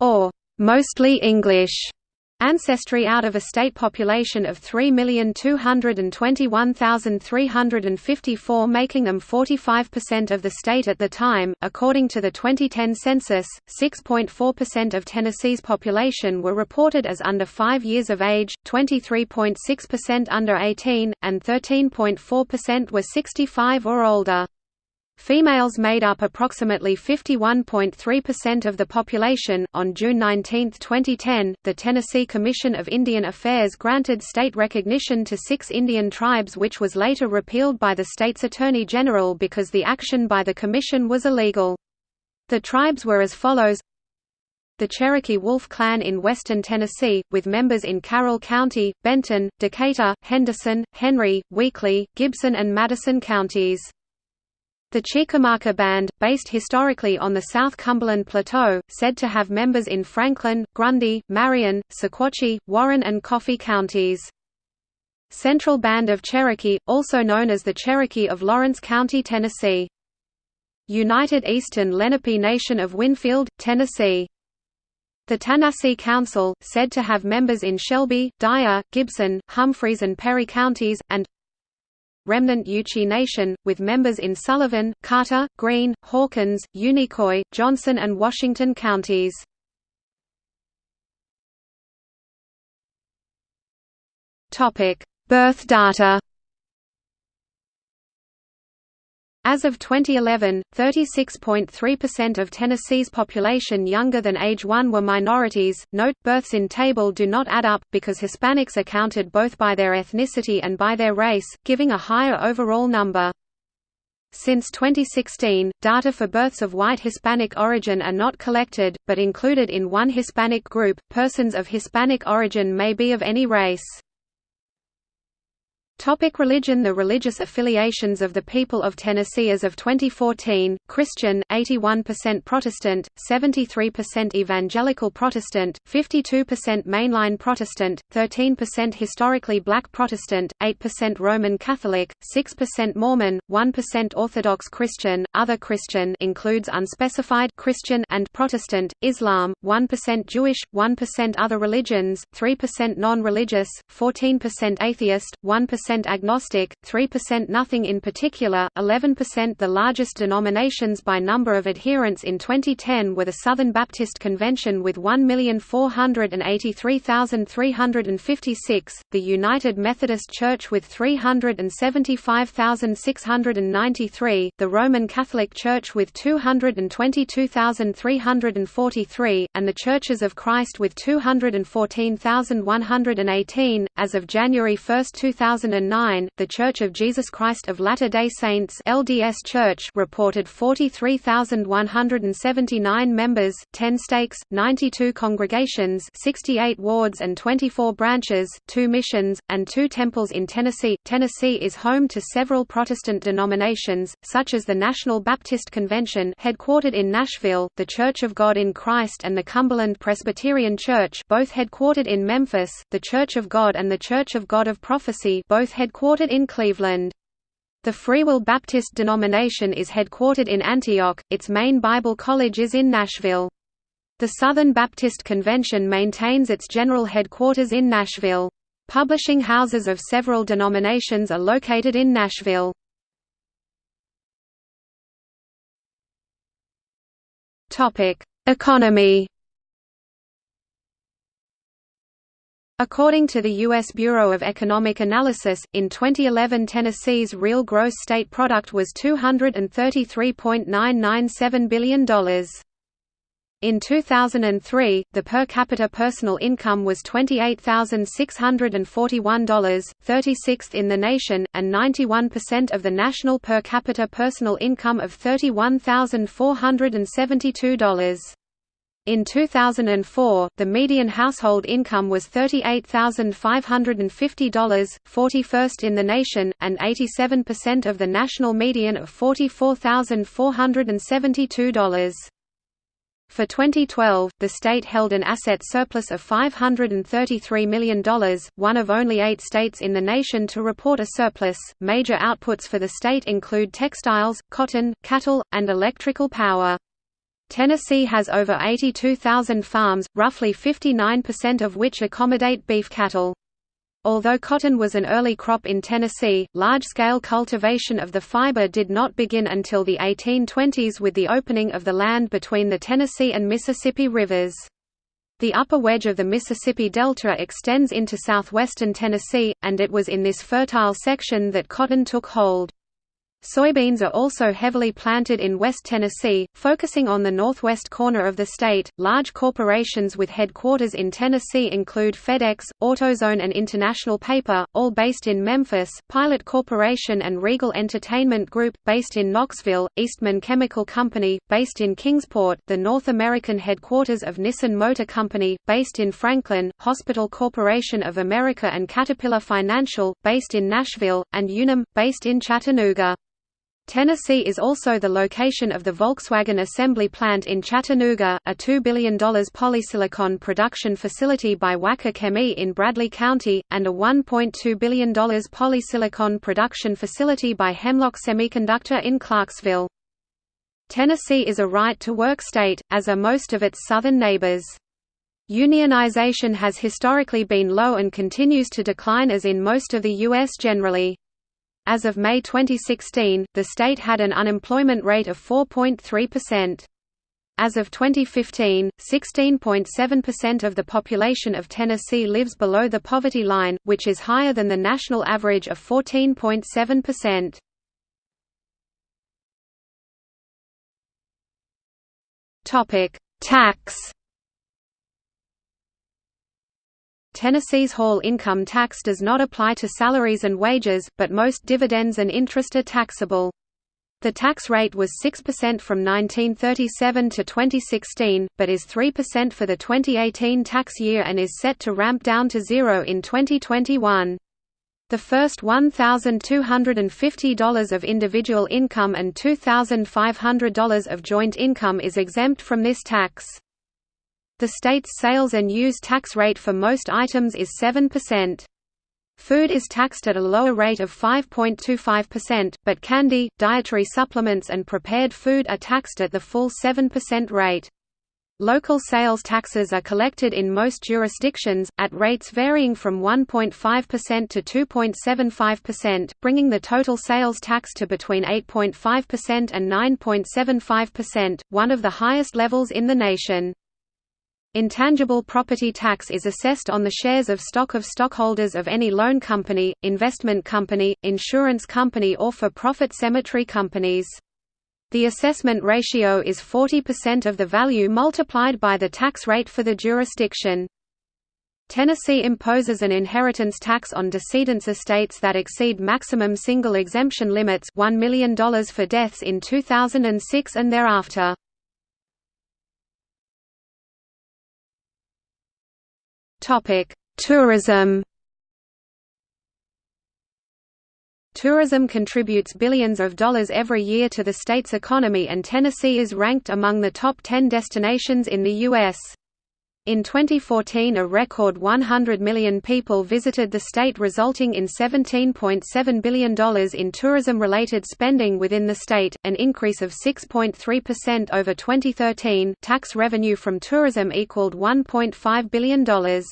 or "'mostly English' Ancestry out of a state population of 3,221,354 making them 45% of the state at the time. According to the 2010 census, 6.4% of Tennessee's population were reported as under 5 years of age, 23.6% under 18, and 13.4% were 65 or older. Females made up approximately 51.3% of the population. On June 19, 2010, the Tennessee Commission of Indian Affairs granted state recognition to six Indian tribes, which was later repealed by the state's Attorney General because the action by the Commission was illegal. The tribes were as follows the Cherokee Wolf Clan in western Tennessee, with members in Carroll County, Benton, Decatur, Henderson, Henry, Weakley, Gibson and Madison counties. The Chickamauga Band, based historically on the South Cumberland Plateau, said to have members in Franklin, Grundy, Marion, Sequatchie, Warren and Coffee counties. Central Band of Cherokee, also known as the Cherokee of Lawrence County, Tennessee. United Eastern Lenape Nation of Winfield, Tennessee. The Tanasi Council, said to have members in Shelby, Dyer, Gibson, Humphreys and Perry counties, and remnant Yuchi Nation, with members in Sullivan, Carter, Greene, Hawkins, Unicoi, Johnson and Washington counties. Birth data As of 2011, 36.3% of Tennessee's population younger than age 1 were minorities. Note, births in table do not add up, because Hispanics are counted both by their ethnicity and by their race, giving a higher overall number. Since 2016, data for births of white Hispanic origin are not collected, but included in one Hispanic group. Persons of Hispanic origin may be of any race. Topic religion. The religious affiliations of the people of Tennessee as of 2014, Christian, 81% Protestant, 73% Evangelical Protestant, 52% Mainline Protestant, 13% Historically Black Protestant, 8% Roman Catholic, 6% Mormon, 1% Orthodox Christian, Other Christian includes unspecified Christian and Protestant, Islam, 1% Jewish, 1% Other religions, 3% non-religious, 14% Atheist, 1% agnostic, 3% nothing in particular, 11% The largest denominations by number of adherents in 2010 were the Southern Baptist Convention with 1,483,356, the United Methodist Church with 375,693, the Roman Catholic Church with 222,343, and the Churches of Christ with 214,118. As of January 1, 2000 2009, The Church of Jesus Christ of Latter-day Saints (LDS Church) reported 43,179 members, 10 stakes, 92 congregations, 68 wards and 24 branches, 2 missions, and 2 temples in Tennessee. Tennessee is home to several Protestant denominations, such as the National Baptist Convention, headquartered in Nashville, the Church of God in Christ and the Cumberland Presbyterian Church, both headquartered in Memphis, the Church of God and the Church of God of Prophecy, both both headquartered in Cleveland. The Free Will Baptist denomination is headquartered in Antioch, its main Bible college is in Nashville. The Southern Baptist Convention maintains its general headquarters in Nashville. Publishing houses of several denominations are located in Nashville. Economy According to the U.S. Bureau of Economic Analysis, in 2011 Tennessee's real gross state product was $233.997 billion. In 2003, the per capita personal income was $28,641, 36th in the nation, and 91% of the national per capita personal income of $31,472. In 2004, the median household income was $38,550, 41st in the nation, and 87% of the national median of $44,472. For 2012, the state held an asset surplus of $533 million, one of only eight states in the nation to report a surplus. Major outputs for the state include textiles, cotton, cattle, and electrical power. Tennessee has over 82,000 farms, roughly 59% of which accommodate beef cattle. Although cotton was an early crop in Tennessee, large-scale cultivation of the fiber did not begin until the 1820s with the opening of the land between the Tennessee and Mississippi rivers. The upper wedge of the Mississippi Delta extends into southwestern Tennessee, and it was in this fertile section that cotton took hold. Soybeans are also heavily planted in West Tennessee, focusing on the northwest corner of the state. Large corporations with headquarters in Tennessee include FedEx, AutoZone, and International Paper, all based in Memphis, Pilot Corporation and Regal Entertainment Group, based in Knoxville, Eastman Chemical Company, based in Kingsport, the North American headquarters of Nissan Motor Company, based in Franklin, Hospital Corporation of America and Caterpillar Financial, based in Nashville, and Unum, based in Chattanooga. Tennessee is also the location of the Volkswagen assembly plant in Chattanooga, a $2 billion polysilicon production facility by Wacker Chemie in Bradley County, and a $1.2 billion polysilicon production facility by Hemlock Semiconductor in Clarksville. Tennessee is a right-to-work state, as are most of its southern neighbors. Unionization has historically been low and continues to decline as in most of the U.S. generally. As of May 2016, the state had an unemployment rate of 4.3%. As of 2015, 16.7% of the population of Tennessee lives below the poverty line, which is higher than the national average of 14.7%. Topic: Tax Tennessee's Hall income tax does not apply to salaries and wages, but most dividends and interest are taxable. The tax rate was 6% from 1937 to 2016, but is 3% for the 2018 tax year and is set to ramp down to zero in 2021. The first $1,250 of individual income and $2,500 of joint income is exempt from this tax. The state's sales and use tax rate for most items is 7%. Food is taxed at a lower rate of 5.25%, but candy, dietary supplements and prepared food are taxed at the full 7% rate. Local sales taxes are collected in most jurisdictions, at rates varying from 1.5% to 2.75%, bringing the total sales tax to between 8.5% and 9.75%, one of the highest levels in the nation. Intangible property tax is assessed on the shares of stock of stockholders of any loan company, investment company, insurance company or for-profit cemetery companies. The assessment ratio is 40% of the value multiplied by the tax rate for the jurisdiction. Tennessee imposes an inheritance tax on decedents' estates that exceed maximum single exemption limits $1 million for deaths in 2006 and thereafter. Tourism. Tourism contributes billions of dollars every year to the state's economy and Tennessee is ranked among the top 10 destinations in the U.S. In 2014 a record 100 million people visited the state resulting in $17.7 billion in tourism-related spending within the state, an increase of 6.3% over 2013 tax revenue from tourism equaled $1.5 billion.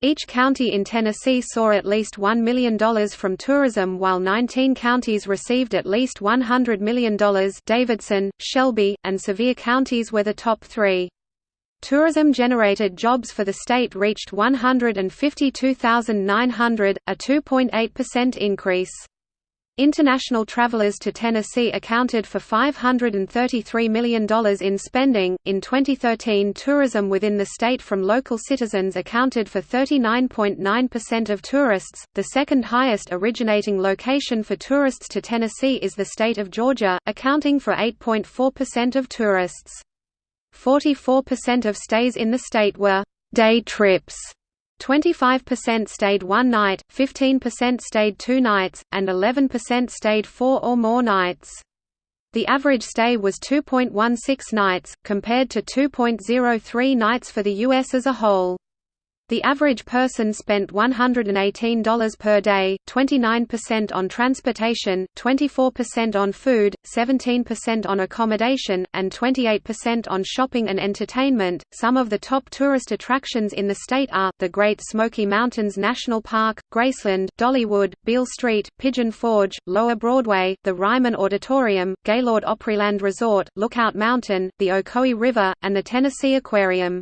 Each county in Tennessee saw at least $1 million from tourism while 19 counties received at least $100 million Davidson, Shelby, and Sevier counties were the top three. Tourism-generated jobs for the state reached 152,900, a 2.8% increase. International travelers to Tennessee accounted for $533 million in spending. In 2013, tourism within the state from local citizens accounted for 39.9% of tourists. The second highest originating location for tourists to Tennessee is the state of Georgia, accounting for 8.4% of tourists. 44% of stays in the state were day trips, 25% stayed one night, 15% stayed two nights, and 11% stayed four or more nights. The average stay was 2.16 nights, compared to 2.03 nights for the U.S. as a whole. The average person spent $118 per day, 29% on transportation, 24% on food, 17% on accommodation, and 28% on shopping and entertainment. Some of the top tourist attractions in the state are the Great Smoky Mountains National Park, Graceland, Dollywood, Beale Street, Pigeon Forge, Lower Broadway, the Ryman Auditorium, Gaylord Opryland Resort, Lookout Mountain, the Ocoee River, and the Tennessee Aquarium.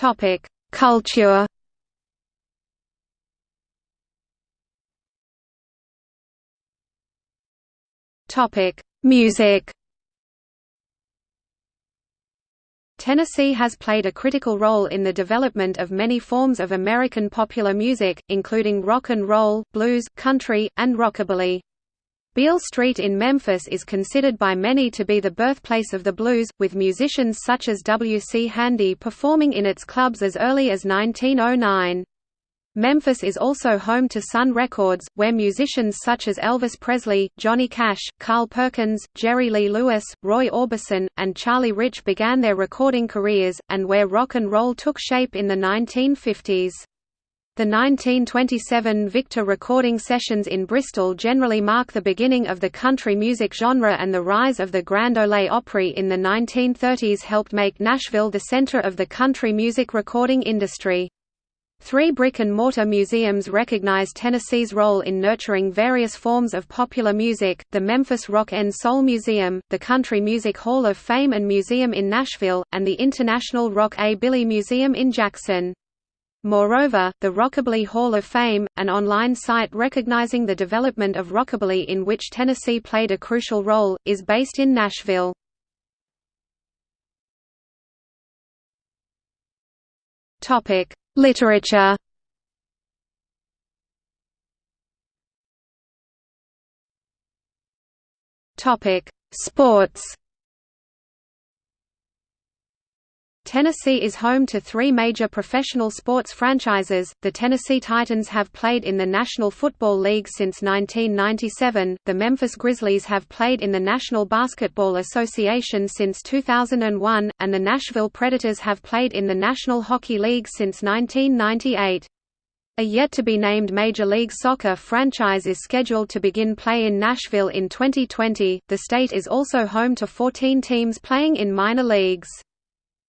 Topic: Culture. Topic: Music. Tennessee has played a critical role in the development of many forms of American popular music, including rock and roll, blues, country, and rockabilly. Beale Street in Memphis is considered by many to be the birthplace of the blues, with musicians such as W. C. Handy performing in its clubs as early as 1909. Memphis is also home to Sun Records, where musicians such as Elvis Presley, Johnny Cash, Carl Perkins, Jerry Lee Lewis, Roy Orbison, and Charlie Rich began their recording careers, and where rock and roll took shape in the 1950s. The 1927 Victor recording sessions in Bristol generally mark the beginning of the country music genre and the rise of the Grand Ole Opry in the 1930s helped make Nashville the center of the country music recording industry. Three brick-and-mortar museums recognize Tennessee's role in nurturing various forms of popular music, the Memphis Rock and Soul Museum, the Country Music Hall of Fame and Museum in Nashville, and the International Rock A Billy Museum in Jackson. Moreover, the Rockabilly Hall of Fame, an online site recognizing the development of rockabilly in which Tennessee played a crucial role, is based in Nashville. Topic: Literature. Topic: Sports. Tennessee is home to three major professional sports franchises. The Tennessee Titans have played in the National Football League since 1997, the Memphis Grizzlies have played in the National Basketball Association since 2001, and the Nashville Predators have played in the National Hockey League since 1998. A yet-to-be-named Major League Soccer franchise is scheduled to begin play in Nashville in 2020. The state is also home to 14 teams playing in minor leagues.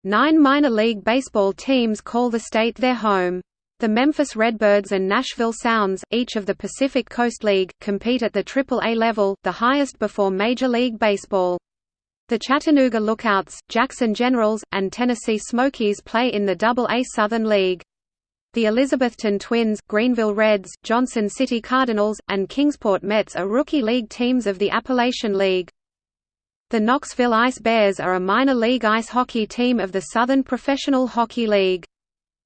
Nine minor league baseball teams call the state their home. The Memphis Redbirds and Nashville Sounds, each of the Pacific Coast League, compete at the Triple-A level, the highest before Major League Baseball. The Chattanooga Lookouts, Jackson Generals, and Tennessee Smokies play in the Double-A Southern League. The Elizabethton Twins, Greeneville Reds, Johnson City Cardinals, and Kingsport Mets are rookie league teams of the Appalachian League. The Knoxville Ice Bears are a minor league ice hockey team of the Southern Professional Hockey League.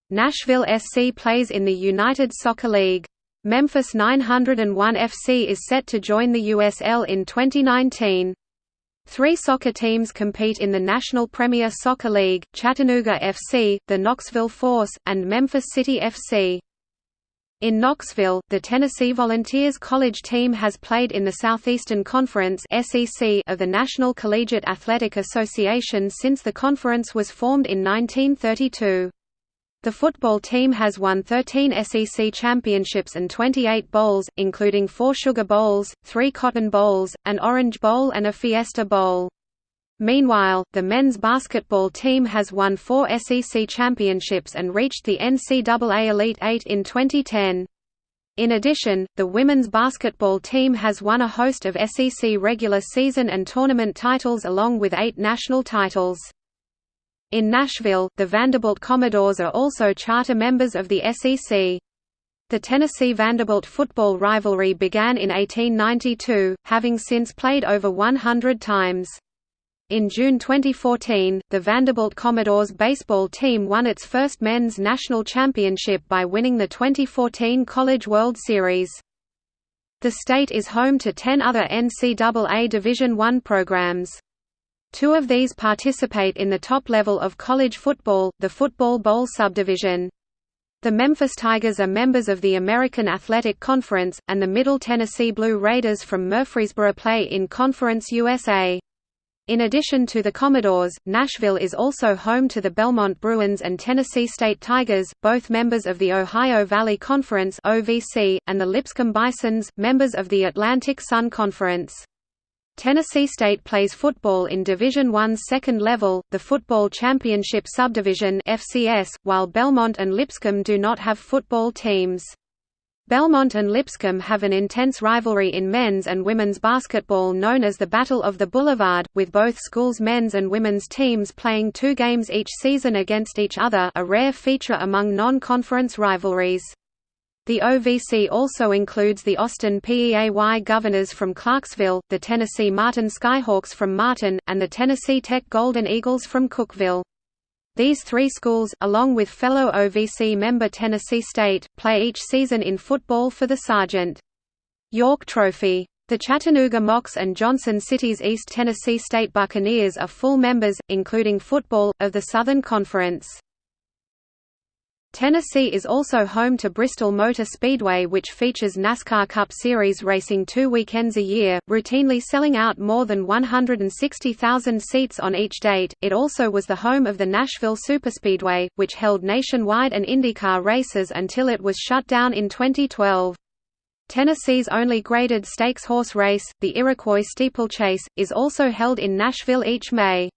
Nashville SC plays in the United Soccer League. Memphis 901 FC is set to join the USL in 2019. Three soccer teams compete in the National Premier Soccer League, Chattanooga FC, the Knoxville Force, and Memphis City FC. In Knoxville, the Tennessee Volunteers college team has played in the Southeastern Conference of the National Collegiate Athletic Association since the conference was formed in 1932. The football team has won 13 SEC championships and 28 bowls, including four Sugar Bowls, three Cotton Bowls, an Orange Bowl and a Fiesta Bowl. Meanwhile, the men's basketball team has won four SEC championships and reached the NCAA Elite Eight in 2010. In addition, the women's basketball team has won a host of SEC regular season and tournament titles along with eight national titles. In Nashville, the Vanderbilt Commodores are also charter members of the SEC. The Tennessee-Vanderbilt football rivalry began in 1892, having since played over 100 times. In June 2014, the Vanderbilt Commodores baseball team won its first men's national championship by winning the 2014 College World Series. The state is home to 10 other NCAA Division I programs. Two of these participate in the top level of college football, the Football Bowl subdivision. The Memphis Tigers are members of the American Athletic Conference, and the Middle Tennessee Blue Raiders from Murfreesboro play in Conference USA. In addition to the Commodores, Nashville is also home to the Belmont Bruins and Tennessee State Tigers, both members of the Ohio Valley Conference (OVC), and the Lipscomb Bisons, members of the Atlantic Sun Conference. Tennessee State plays football in Division I's second level, the Football Championship Subdivision FCS, while Belmont and Lipscomb do not have football teams. Belmont and Lipscomb have an intense rivalry in men's and women's basketball known as the Battle of the Boulevard, with both schools' men's and women's teams playing two games each season against each other a rare feature among non-conference rivalries. The OVC also includes the Austin Peay Governors from Clarksville, the Tennessee Martin Skyhawks from Martin, and the Tennessee Tech Golden Eagles from Cookeville. These three schools, along with fellow OVC member Tennessee State, play each season in football for the Sergeant York Trophy. The Chattanooga Mocs and Johnson City's East Tennessee State Buccaneers are full members, including football, of the Southern Conference. Tennessee is also home to Bristol Motor Speedway which features NASCAR Cup Series racing two weekends a year, routinely selling out more than 160,000 seats on each date. It also was the home of the Nashville Superspeedway, which held nationwide and IndyCar races until it was shut down in 2012. Tennessee's only graded stakes horse race, the Iroquois Steeplechase, is also held in Nashville each May.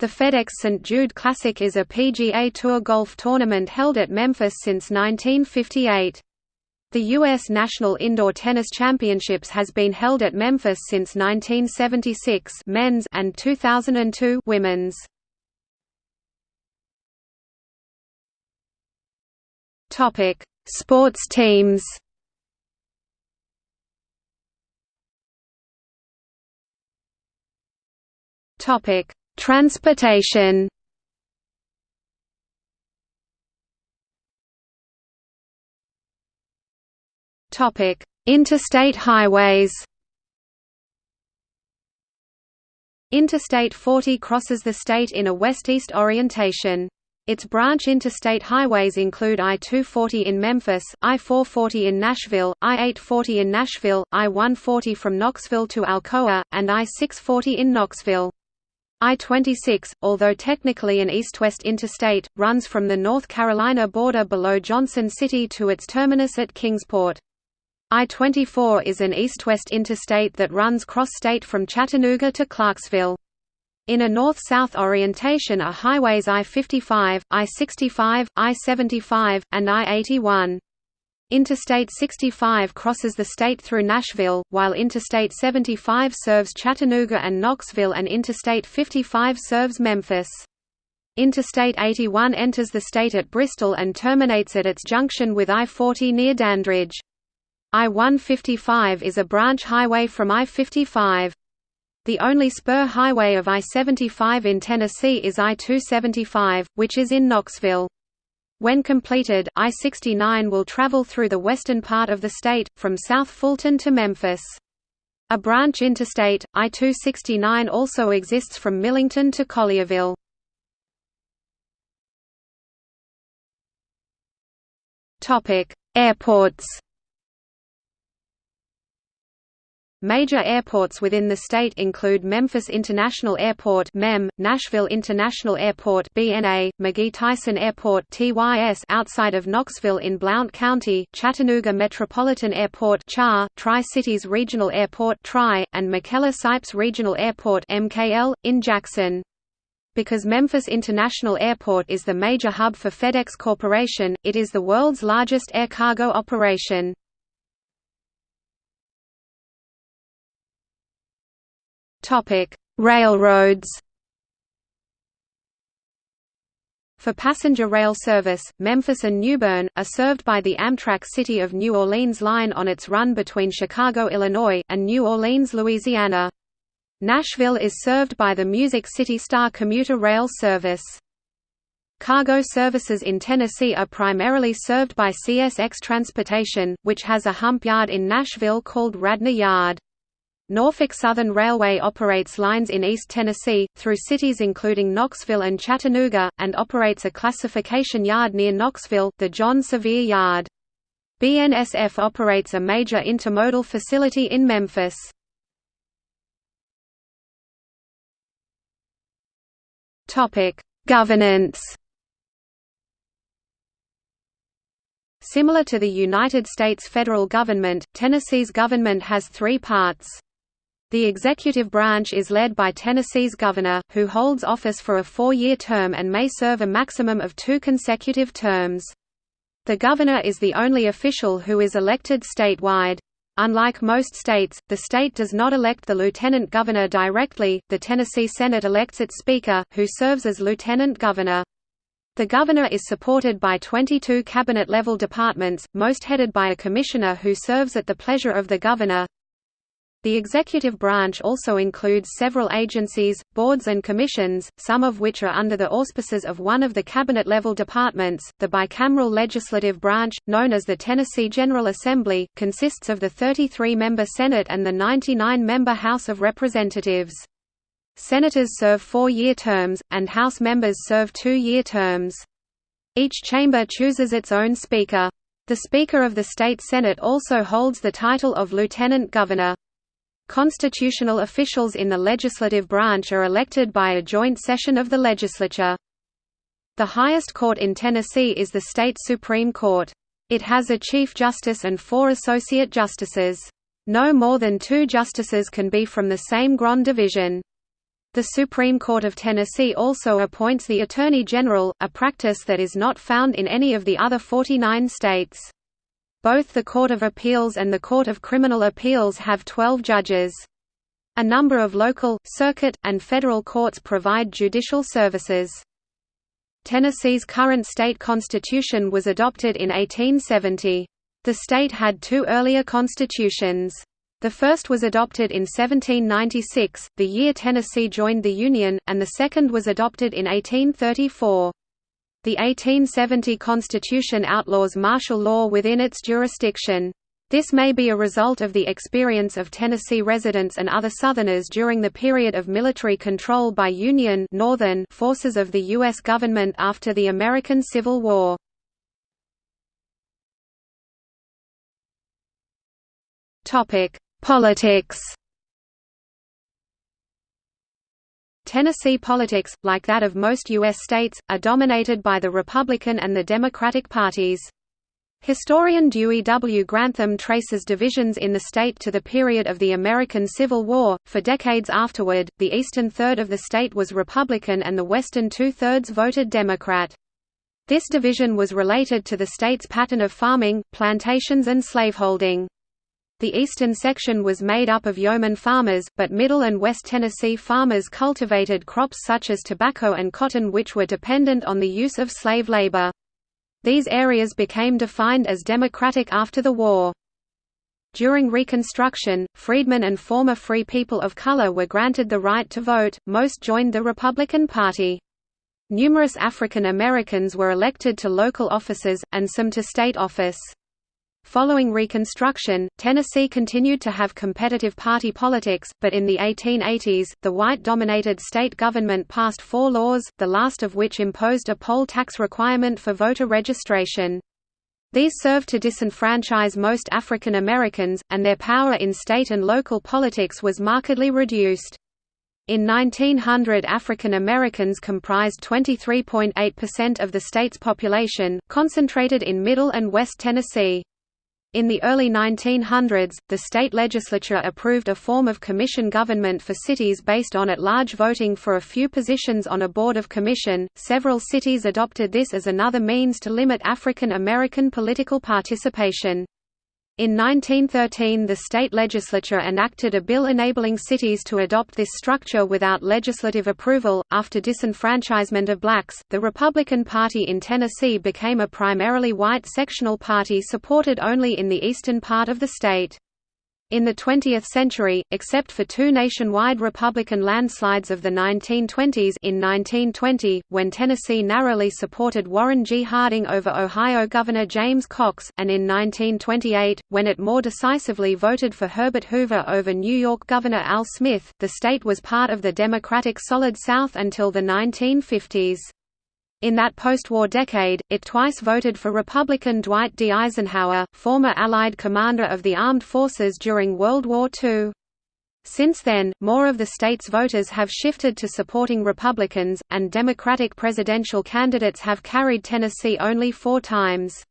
The FedEx St. Jude Classic is a PGA Tour golf tournament held at Memphis since 1958. The U.S. National Indoor Tennis Championships has been held at Memphis since 1976 men's and 2002 women's. Sports teams. Topic: Transportation Topic: Interstate highways. Interstate 40 crosses the state in a west-east orientation. Its branch interstate highways include I-240 in Memphis, I-440 in Nashville, I-840 in Nashville, I-140 from Knoxville to Alcoa, and I-640 in Knoxville. I-26, although technically an east-west interstate, runs from the North Carolina border below Johnson City to its terminus at Kingsport. I-24 is an east-west interstate that runs cross-state from Chattanooga to Clarksville. In a north-south orientation are highways I-55, I-65, I-75, and I-81. Interstate 65 crosses the state through Nashville, while Interstate 75 serves Chattanooga and Knoxville and Interstate 55 serves Memphis. Interstate 81 enters the state at Bristol and terminates at its junction with I-40 near Dandridge. I-155 is a branch highway from I-55. The only spur highway of I-75 in Tennessee is I-275, which is in Knoxville. When completed, I-69 will travel through the western part of the state, from South Fulton to Memphis. A branch interstate, I-269 also exists from Millington to Collierville. Airports Major airports within the state include Memphis International Airport (MEM), Nashville International Airport (BNA), McGhee-Tyson Airport (TYS) outside of Knoxville in Blount County, Chattanooga Metropolitan Airport (CHA), Tri-Cities Regional Airport (TRI), and McKellar-Sipes Regional Airport (MKL) in Jackson. Because Memphis International Airport is the major hub for FedEx Corporation, it is the world's largest air cargo operation. Topic: Railroads. For passenger rail service, Memphis and Newbern, are served by the Amtrak City of New Orleans line on its run between Chicago, Illinois, and New Orleans, Louisiana. Nashville is served by the Music City Star commuter rail service. Cargo services in Tennessee are primarily served by CSX Transportation, which has a hump yard in Nashville called Radnor Yard. Norfolk Southern Railway operates lines in East Tennessee, through cities including Knoxville and Chattanooga, and operates a classification yard near Knoxville, the John Sevier Yard. BNSF operates a major intermodal facility in Memphis. Governance Similar to the United States federal government, Tennessee's government has three parts. The executive branch is led by Tennessee's governor, who holds office for a four-year term and may serve a maximum of two consecutive terms. The governor is the only official who is elected statewide. Unlike most states, the state does not elect the lieutenant governor directly, the Tennessee Senate elects its speaker, who serves as lieutenant governor. The governor is supported by 22 cabinet-level departments, most headed by a commissioner who serves at the pleasure of the governor. The executive branch also includes several agencies, boards and commissions, some of which are under the auspices of one of the cabinet-level departments. The bicameral legislative branch, known as the Tennessee General Assembly, consists of the 33-member Senate and the 99-member House of Representatives. Senators serve four-year terms, and House members serve two-year terms. Each chamber chooses its own speaker. The Speaker of the State Senate also holds the title of Lieutenant Governor. Constitutional officials in the legislative branch are elected by a joint session of the legislature. The highest court in Tennessee is the state Supreme Court. It has a Chief Justice and four Associate Justices. No more than two justices can be from the same Grand Division. The Supreme Court of Tennessee also appoints the Attorney General, a practice that is not found in any of the other 49 states. Both the Court of Appeals and the Court of Criminal Appeals have 12 judges. A number of local, circuit, and federal courts provide judicial services. Tennessee's current state constitution was adopted in 1870. The state had two earlier constitutions. The first was adopted in 1796, the year Tennessee joined the Union, and the second was adopted in 1834. The 1870 Constitution outlaws martial law within its jurisdiction. This may be a result of the experience of Tennessee residents and other Southerners during the period of military control by Union Northern forces of the U.S. government after the American Civil War. Politics Tennessee politics, like that of most U.S. states, are dominated by the Republican and the Democratic parties. Historian Dewey W. Grantham traces divisions in the state to the period of the American Civil War. For decades afterward, the eastern third of the state was Republican and the western two thirds voted Democrat. This division was related to the state's pattern of farming, plantations, and slaveholding. The eastern section was made up of yeoman farmers, but Middle and West Tennessee farmers cultivated crops such as tobacco and cotton which were dependent on the use of slave labor. These areas became defined as Democratic after the war. During Reconstruction, freedmen and former free people of color were granted the right to vote, most joined the Republican Party. Numerous African Americans were elected to local offices, and some to state office. Following Reconstruction, Tennessee continued to have competitive party politics, but in the 1880s, the white-dominated state government passed four laws, the last of which imposed a poll tax requirement for voter registration. These served to disenfranchise most African Americans, and their power in state and local politics was markedly reduced. In 1900 African Americans comprised 23.8% of the state's population, concentrated in Middle and West Tennessee. In the early 1900s, the state legislature approved a form of commission government for cities based on at-large voting for a few positions on a board of commission. Several cities adopted this as another means to limit African American political participation. In 1913 the state legislature enacted a bill enabling cities to adopt this structure without legislative approval. After disenfranchisement of blacks, the Republican Party in Tennessee became a primarily white sectional party supported only in the eastern part of the state. In the 20th century, except for two nationwide Republican landslides of the 1920s in 1920, when Tennessee narrowly supported Warren G. Harding over Ohio Governor James Cox, and in 1928, when it more decisively voted for Herbert Hoover over New York Governor Al Smith, the state was part of the Democratic Solid South until the 1950s. In that post-war decade, it twice voted for Republican Dwight D. Eisenhower, former Allied commander of the armed forces during World War II. Since then, more of the state's voters have shifted to supporting Republicans, and Democratic presidential candidates have carried Tennessee only four times.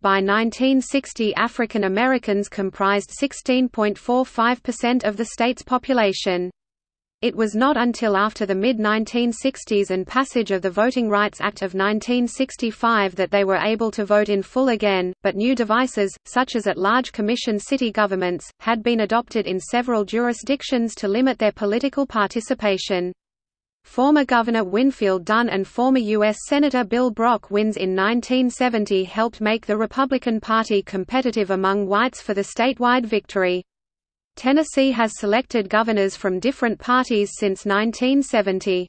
By 1960 African Americans comprised 16.45% of the state's population. It was not until after the mid-1960s and passage of the Voting Rights Act of 1965 that they were able to vote in full again, but new devices, such as at-large commission city governments, had been adopted in several jurisdictions to limit their political participation. Former Governor Winfield Dunn and former U.S. Senator Bill Brock wins in 1970 helped make the Republican Party competitive among whites for the statewide victory. Tennessee has selected governors from different parties since 1970.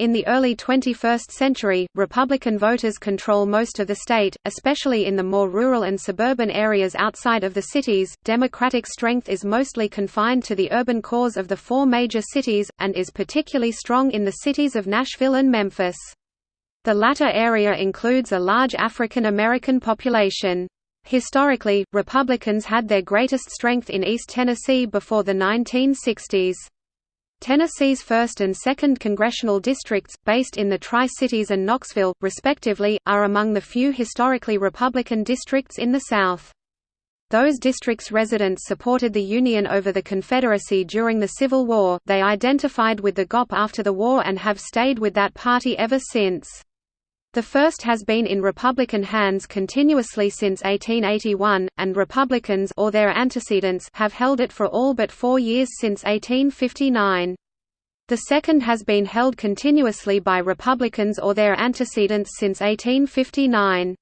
In the early 21st century, Republican voters control most of the state, especially in the more rural and suburban areas outside of the cities. Democratic strength is mostly confined to the urban cores of the four major cities, and is particularly strong in the cities of Nashville and Memphis. The latter area includes a large African American population. Historically, Republicans had their greatest strength in East Tennessee before the 1960s. Tennessee's 1st and 2nd congressional districts, based in the Tri-Cities and Knoxville, respectively, are among the few historically Republican districts in the South. Those districts' residents supported the Union over the Confederacy during the Civil War, they identified with the GOP after the war and have stayed with that party ever since. The first has been in Republican hands continuously since 1881, and Republicans or their antecedents have held it for all but four years since 1859. The second has been held continuously by Republicans or their antecedents since 1859.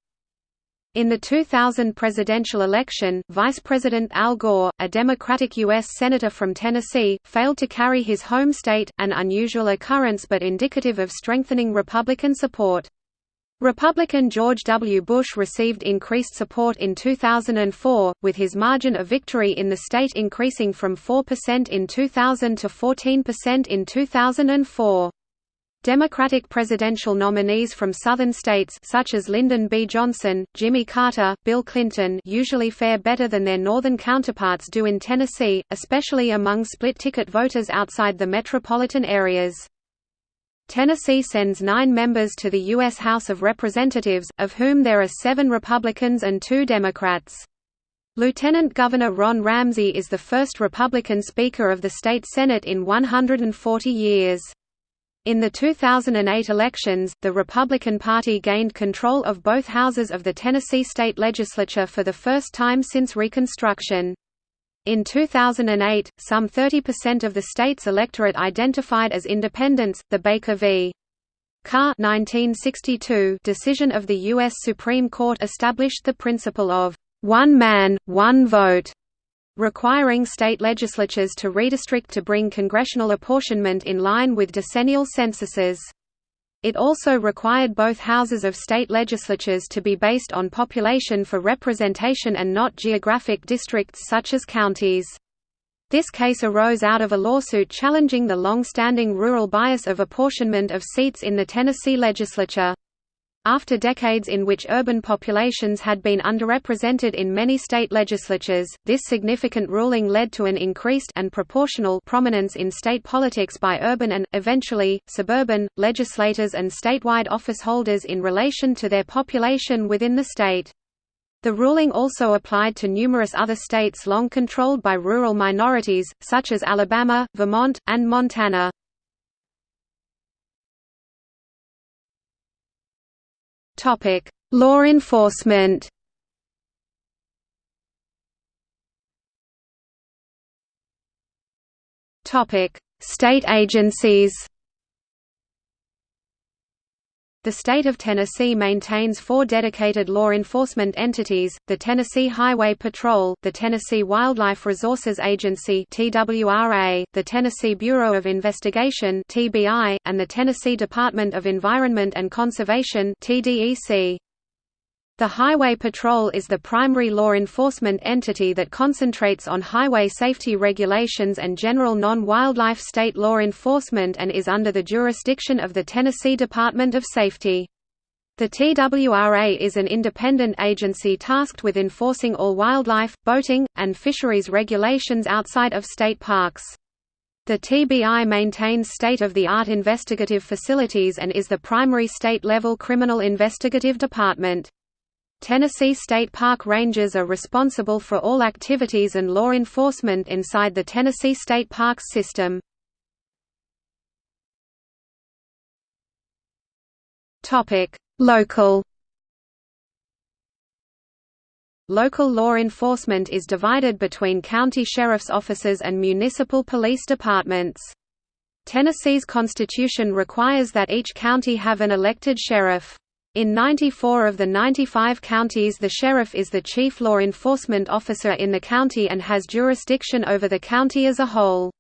In the 2000 presidential election, Vice President Al Gore, a Democratic U.S. Senator from Tennessee, failed to carry his home state, an unusual occurrence but indicative of strengthening Republican support. Republican George W. Bush received increased support in 2004, with his margin of victory in the state increasing from 4% in 2000 to 14% in 2004. Democratic presidential nominees from southern states such as Lyndon B. Johnson, Jimmy Carter, Bill Clinton usually fare better than their northern counterparts do in Tennessee, especially among split-ticket voters outside the metropolitan areas. Tennessee sends nine members to the U.S. House of Representatives, of whom there are seven Republicans and two Democrats. Lieutenant Governor Ron Ramsey is the first Republican Speaker of the state Senate in 140 years. In the 2008 elections, the Republican Party gained control of both houses of the Tennessee state legislature for the first time since Reconstruction. In 2008, some 30% of the state's electorate identified as independents. The Baker v. Carr 1962 decision of the U.S. Supreme Court established the principle of one man, one vote, requiring state legislatures to redistrict to bring congressional apportionment in line with decennial censuses. It also required both houses of state legislatures to be based on population for representation and not geographic districts such as counties. This case arose out of a lawsuit challenging the long-standing rural bias of apportionment of seats in the Tennessee legislature. After decades in which urban populations had been underrepresented in many state legislatures, this significant ruling led to an increased and proportional prominence in state politics by urban and, eventually, suburban, legislators and statewide office holders in relation to their population within the state. The ruling also applied to numerous other states long controlled by rural minorities, such as Alabama, Vermont, and Montana. Topic: Law enforcement. Topic: State agencies. The state of Tennessee maintains four dedicated law enforcement entities, the Tennessee Highway Patrol, the Tennessee Wildlife Resources Agency the Tennessee Bureau of Investigation and the Tennessee Department of Environment and Conservation. The Highway Patrol is the primary law enforcement entity that concentrates on highway safety regulations and general non-wildlife state law enforcement and is under the jurisdiction of the Tennessee Department of Safety. The TWRA is an independent agency tasked with enforcing all wildlife, boating, and fisheries regulations outside of state parks. The TBI maintains state-of-the-art investigative facilities and is the primary state-level criminal investigative department. Tennessee State Park Rangers are responsible for all activities and law enforcement inside the Tennessee State Parks system. Local Local law enforcement is divided between county sheriff's offices and municipal police departments. Tennessee's constitution requires that each county have an elected sheriff. In 94 of the 95 counties the sheriff is the chief law enforcement officer in the county and has jurisdiction over the county as a whole.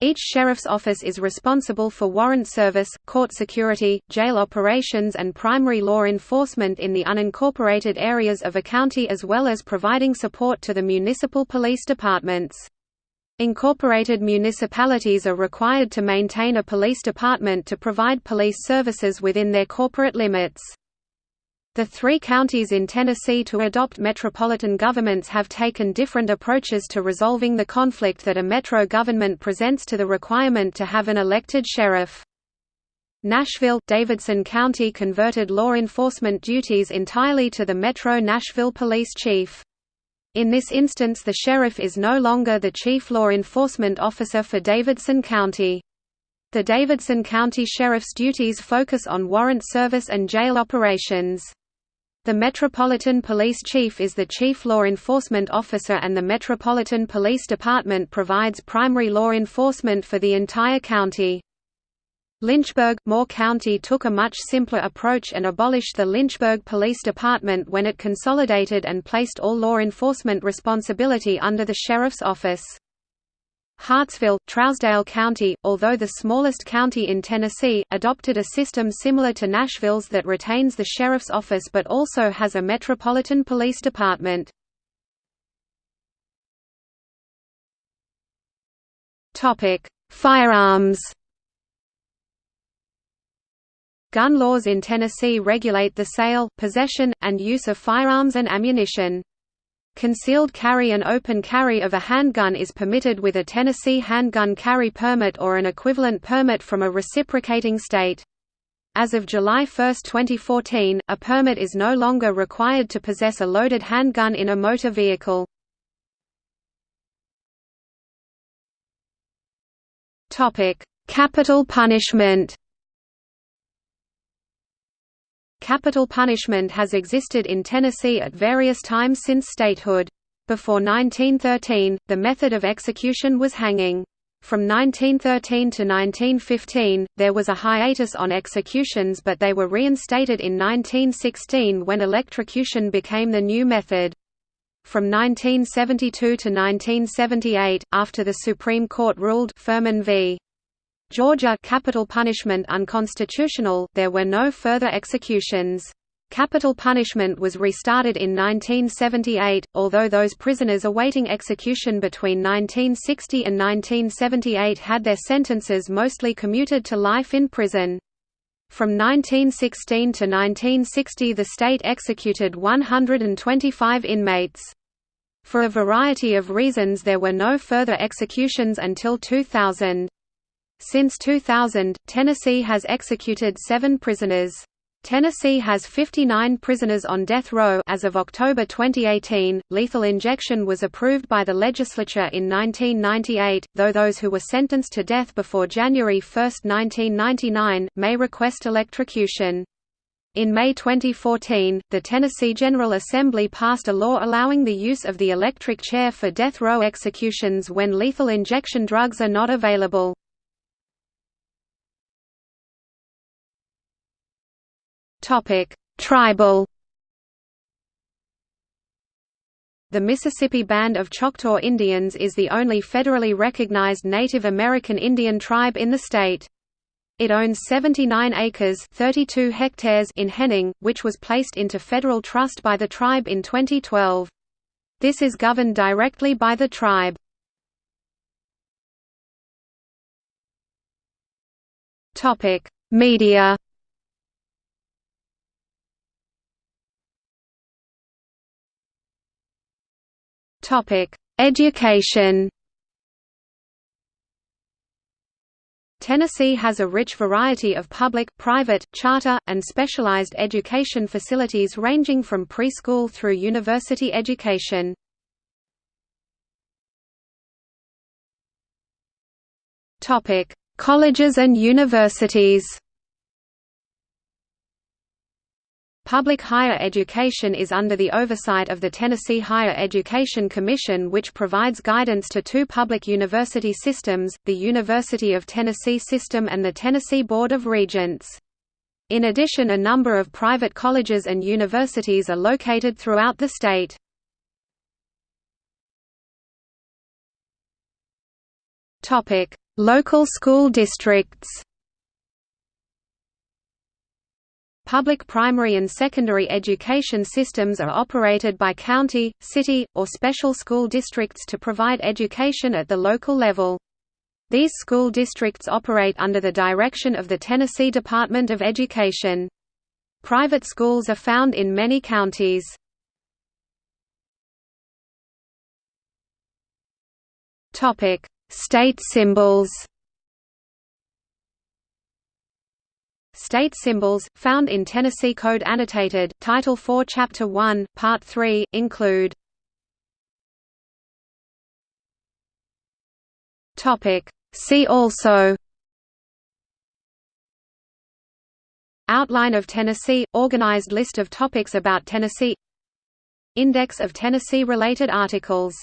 Each sheriff's office is responsible for warrant service, court security, jail operations and primary law enforcement in the unincorporated areas of a county as well as providing support to the municipal police departments. Incorporated municipalities are required to maintain a police department to provide police services within their corporate limits. The three counties in Tennessee to adopt metropolitan governments have taken different approaches to resolving the conflict that a metro government presents to the requirement to have an elected sheriff. Nashville, Davidson County converted law enforcement duties entirely to the Metro Nashville Police Chief. In this instance the sheriff is no longer the chief law enforcement officer for Davidson County. The Davidson County Sheriff's duties focus on warrant service and jail operations. The Metropolitan Police Chief is the chief law enforcement officer and the Metropolitan Police Department provides primary law enforcement for the entire county. Lynchburg, Moore County took a much simpler approach and abolished the Lynchburg Police Department when it consolidated and placed all law enforcement responsibility under the Sheriff's Office. Hartsville, Trousdale County, although the smallest county in Tennessee, adopted a system similar to Nashville's that retains the sheriff's office but also has a metropolitan police department. Firearms Gun laws in Tennessee regulate the sale, possession, and use of firearms and ammunition. Concealed carry and open carry of a handgun is permitted with a Tennessee handgun carry permit or an equivalent permit from a reciprocating state. As of July 1, 2014, a permit is no longer required to possess a loaded handgun in a motor vehicle. Capital punishment Capital punishment has existed in Tennessee at various times since statehood. Before 1913, the method of execution was hanging. From 1913 to 1915, there was a hiatus on executions but they were reinstated in 1916 when electrocution became the new method. From 1972 to 1978, after the Supreme Court ruled Furman v. Georgia capital punishment unconstitutional, there were no further executions. Capital punishment was restarted in 1978, although those prisoners awaiting execution between 1960 and 1978 had their sentences mostly commuted to life in prison. From 1916 to 1960 the state executed 125 inmates. For a variety of reasons there were no further executions until 2000. Since 2000, Tennessee has executed seven prisoners. Tennessee has 59 prisoners on death row as of October 2018. Lethal injection was approved by the legislature in 1998, though those who were sentenced to death before January 1, 1999, may request electrocution. In May 2014, the Tennessee General Assembly passed a law allowing the use of the electric chair for death row executions when lethal injection drugs are not available. Topic: Tribal. The Mississippi Band of Choctaw Indians is the only federally recognized Native American Indian tribe in the state. It owns 79 acres 32 hectares in Henning, which was placed into federal trust by the tribe in 2012. This is governed directly by the tribe. Media Topic: Education. Tennessee has a rich variety of public, private, charter, and specialized education facilities ranging from preschool through university education. Colleges and universities. Public higher education is under the oversight of the Tennessee Higher Education Commission which provides guidance to two public university systems, the University of Tennessee System and the Tennessee Board of Regents. In addition a number of private colleges and universities are located throughout the state. Local school districts Public primary and secondary education systems are operated by county, city, or special school districts to provide education at the local level. These school districts operate under the direction of the Tennessee Department of Education. Private schools are found in many counties. State symbols State symbols, found in Tennessee Code Annotated, Title IV Chapter 1, Part 3, include See also Outline of Tennessee – Organized list of topics about Tennessee Index of Tennessee-related articles